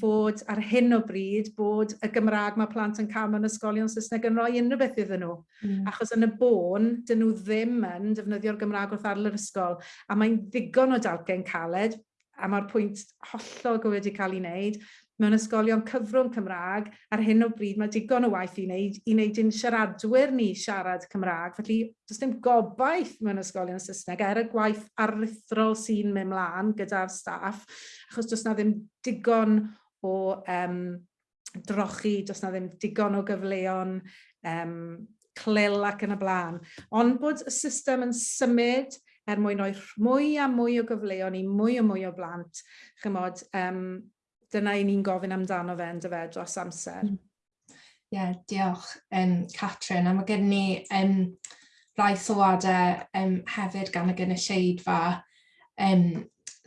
fod ar hyn o bryd bod y Gymraeg mae plant yn cam yn ysgolion Saesneg yn rhoi unrhyw beth iddyn nhw. Mm. Achos yn y bôn, dyn nhw ddim yn defnyddio'r Gymraeg wrth arl yr ysgol, a mae'n ddigon o dalgen caled, a mae'r pwynt hollol gywir wedi cael ei wneud, mewn ysgolion cyfrwng Cymraeg. Ar hyn o bryd mae digon o waith i wneud, i wneud i'n siaradwyr ni siarad Cymraeg. Felly, does dim gobaith mewn ysgolion Saesneg er y gwaith aruthrol sy'n mynd mlaen gyda'r staff, achos does na ddim digon o um, drochi, does na ddim digon o gyfleon um, clil ac yn y blaen. Ond bod y system yn symud er mwyn o'i mwy a mwy o gyfleon i mwy a mwy o blant, chymod, um, dyna i ni'n gofyn amdano fe yn dyfe dros amser.
Hmm. Ie, yeah, diolch um, Catrin. A mae gen ni um, rai sylwadau um, hefyd gan y gynulleidfa um,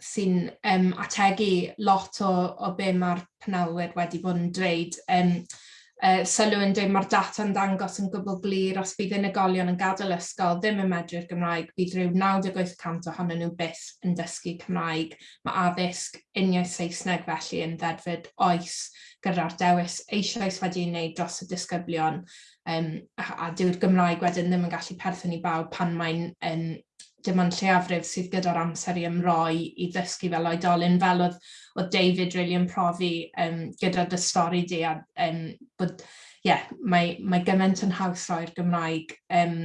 sy'n um, ategu lot o, o be mae'r penelwyr wedi bod yn dweud. Um, uh, sylw yn dweud mae'r data yn dangos yn gwbl glir. Os bydd unigolion yn gadael ysgol ddim yn medru'r Gymraeg, bydd rhyw 98% ohonyn nhw byth yn dysgu Cymraeg. Mae addysg uniau Saesneg felly yn ddedfyd oes gyda'r dewis. Eisoes wedi'i wneud dros y disgyblion. Um, a, a dyw'r Gymraeg wedyn ddim yn gallu perthyn i bawb pan mae'n um, dim ond lleafrif sydd gyda'r amser i ymroi i ddysgu fel oedolyn. Fel oedd oedd David really yn profi um, gyda dy stori di a um, bod, yeah, mae, mae gymaint yn haws roi'r Gymraeg um,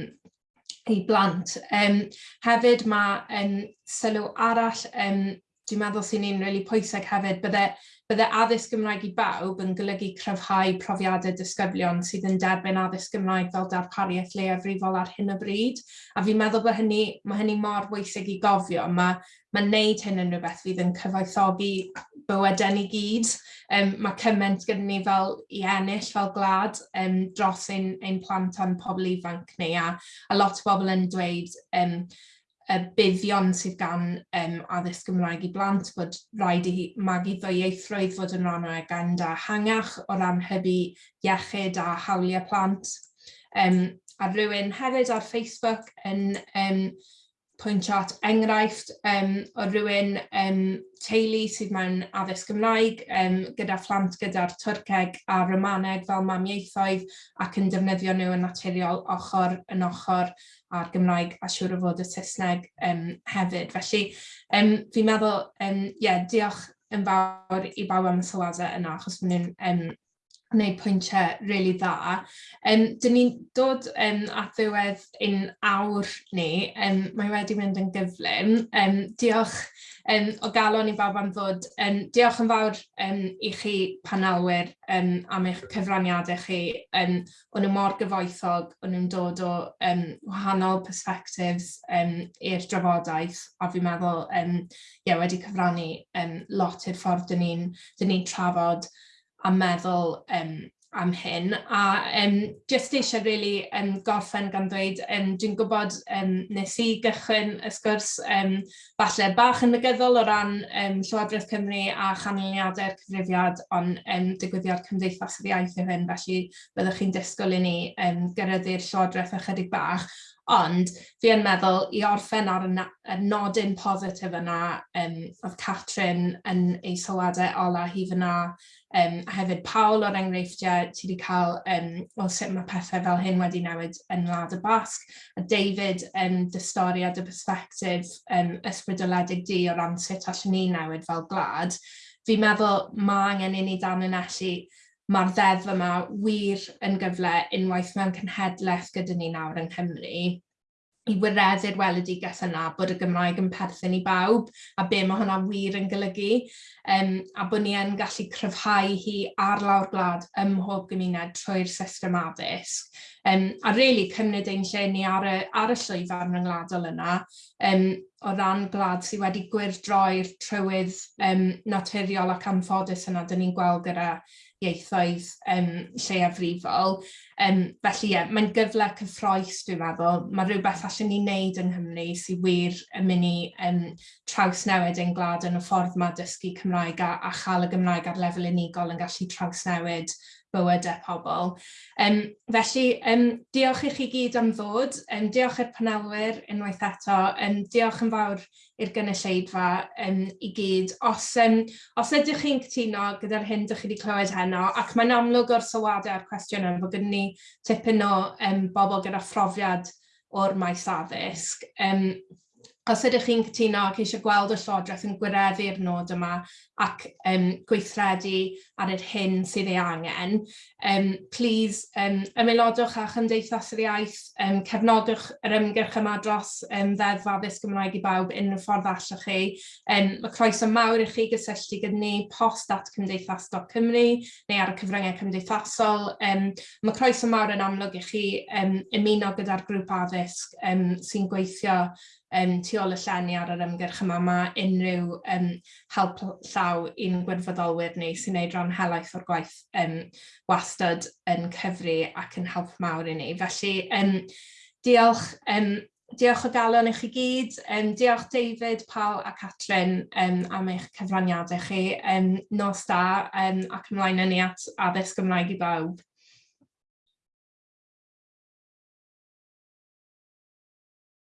i blant. Um, hefyd mae um, sylw arall, um, dwi'n meddwl sy'n un really pwysig hefyd, bydde Bydde addysg Gymraeg i bawb yn golygu cryfhau profiadau disgyblion sydd yn derbyn addysg Gymraeg fel darpariaeth leiafrifol ar hyn o bryd. A fi'n meddwl bod hynny, mae hynny mor bwysig i gofio. Mae, mae wneud hyn yn rhywbeth fydd yn cyfoethogi bywydau ni gyd. Um, mae cymaint gyda ni fel i ennill fel glad um, dros ein, ein plant a'n pobl ifanc ni. A, a lot o bobl yn dweud um, y buddion sydd gan um, addysg Gymraeg i blant bod rhaid i magu ddwyieithrwydd fod yn rhan o agenda hangach o ran hybu iechyd a hawliau plant. Um, a rhywun hefyd ar Facebook yn um, pwyntio at enghraifft um, o rhywun um, teulu sydd mewn addysg Gymraeg um, gyda phlant gyda'r Twrceg a Romaneg fel mamieithoedd ac yn defnyddio nhw yn naturiol ochr yn ochr a'r Gymraeg a siŵr o fod y Saesneg um, hefyd. Felly um, fi'n meddwl, um, yeah, diolch yn fawr i bawb am y sylwadau yna, achos maen nhw'n um, wneud pwyntiau rili really dda. Um, dyn ni'n dod um, at ddiwedd un awr ni, um, mae wedi mynd yn gyflym. Um, diolch um, o galon i bawb am ddod. Um, diolch yn fawr um, i chi panelwyr um, am eich cyfraniadau chi. Um, o'n nhw mor gyfoethog, o'n nhw'n dod o um, wahanol perspectives um, i'r drafodaeth a fi'n meddwl um, yeah, wedi cyfrannu um, lot i'r ffordd dyn ni'n ni trafod a meddwl um, am hyn. A um, just eisiau really um, gorffen gan dweud, um, dwi'n gwybod um, nes i gychwyn y sgwrs um, falle bach yn negyddol o ran um, Llywodraeth Cymru a chanlyniadau'r cyfrifiad, ond um, digwyddiad Cymdeithas yr Iaith yw hyn, felly byddwch chi'n disgwyl i ni um, gyrryddu'r Llywodraeth ychydig bach. Ond fi yn meddwl i orffen ar y, y nodyn positif yna, um, oedd Catrin yn ei sylwadau ola hi fyna, um, a hefyd Paul o'r enghreifftiau ti wedi cael um, o sut mae pethau fel hyn wedi newid yn Wlad y Basg, a David yn um, dystori a dy perspektif um, ysbrydoledig di o ran sut allan ni newid fel gwlad. Fi'n meddwl mae angen i ni dan yn allu mae'r ddeddf yma wir yn gyfle unwaith mewn cenhedlaeth gyda ni nawr yng Nghymru i wireddu'r weledigaeth yna bod y Gymraeg yn perthyn i bawb a be mae hwnna wir yn golygu um, a bod ni yn gallu cryfhau hi ar lawr gwlad ym mhob gymuned trwy'r system addysg. Um, a really cymryd ein lle ni ar y, ar y llwyfan ryngwladol yna um, o ran gwlad sydd wedi gwirdroi'r trywydd um, naturiol ac anffodus yna dyn ni'n gweld gyda ieithoedd um, lleiafrifol. Um, felly ie, yeah, mae'n gyfle cyffroes dwi'n meddwl. Mae rhywbeth allan ni wneud yng Nghymru sydd wir yn mynd i um, trawsnewid ein glad yn y ffordd mae dysgu Cymraeg a, a chael y Gymraeg ar lefel unigol yn gallu trawsnewid bywydau e pobl. Um, felly, um, diolch i chi gyd am ddod, um, diolch i'r panelwyr unwaith eto, um, diolch yn fawr i'r gynulleidfa um, i gyd. Os, um, os ydych chi'n cytuno gyda'r hyn ydych chi wedi clywed heno, ac mae'n amlwg o'r sylwadau a'r cwestiwn cwestiynau fod gyda ni tipyn o um, bobl gyda phrofiad o'r maes addysg. Um, os ydych chi'n cytuno ac eisiau gweld y Llywodraeth yn gwireddu'r nod yma, ac um, gweithredu ar yr hyn sydd ei angen. Um, please, um, ymaelodwch â Chymdeithas yr Iaith, um, cefnodwch yr ymgyrch yma dros um, ddeddf addysg Gymraeg i bawb unrhyw ffordd allwch chi. Um, mae croeso mawr i chi gysylltu gyda ni post at cymdeithas.cymru neu ar y cyfryngau cymdeithasol. Um, mae croeso mawr yn amlwg i chi um, ymuno gyda'r grŵp addysg um, sy'n gweithio um, tu ôl y llenni ar yr ymgyrch yma. Mae unrhyw um, help llaw draw i'n gwirfoddolwyr ni sy'n neud rhan helaeth o'r gwaith um, wastad yn cyfri ac yn help mawr i ni. Felly, um, diolch, um, diolch o galon i chi gyd. Um, diolch David, Paul a Catrin um, am eich cyfraniadau chi. Um, nos da um, ac ymlaen yn ni at addysg Gymraeg i bawb.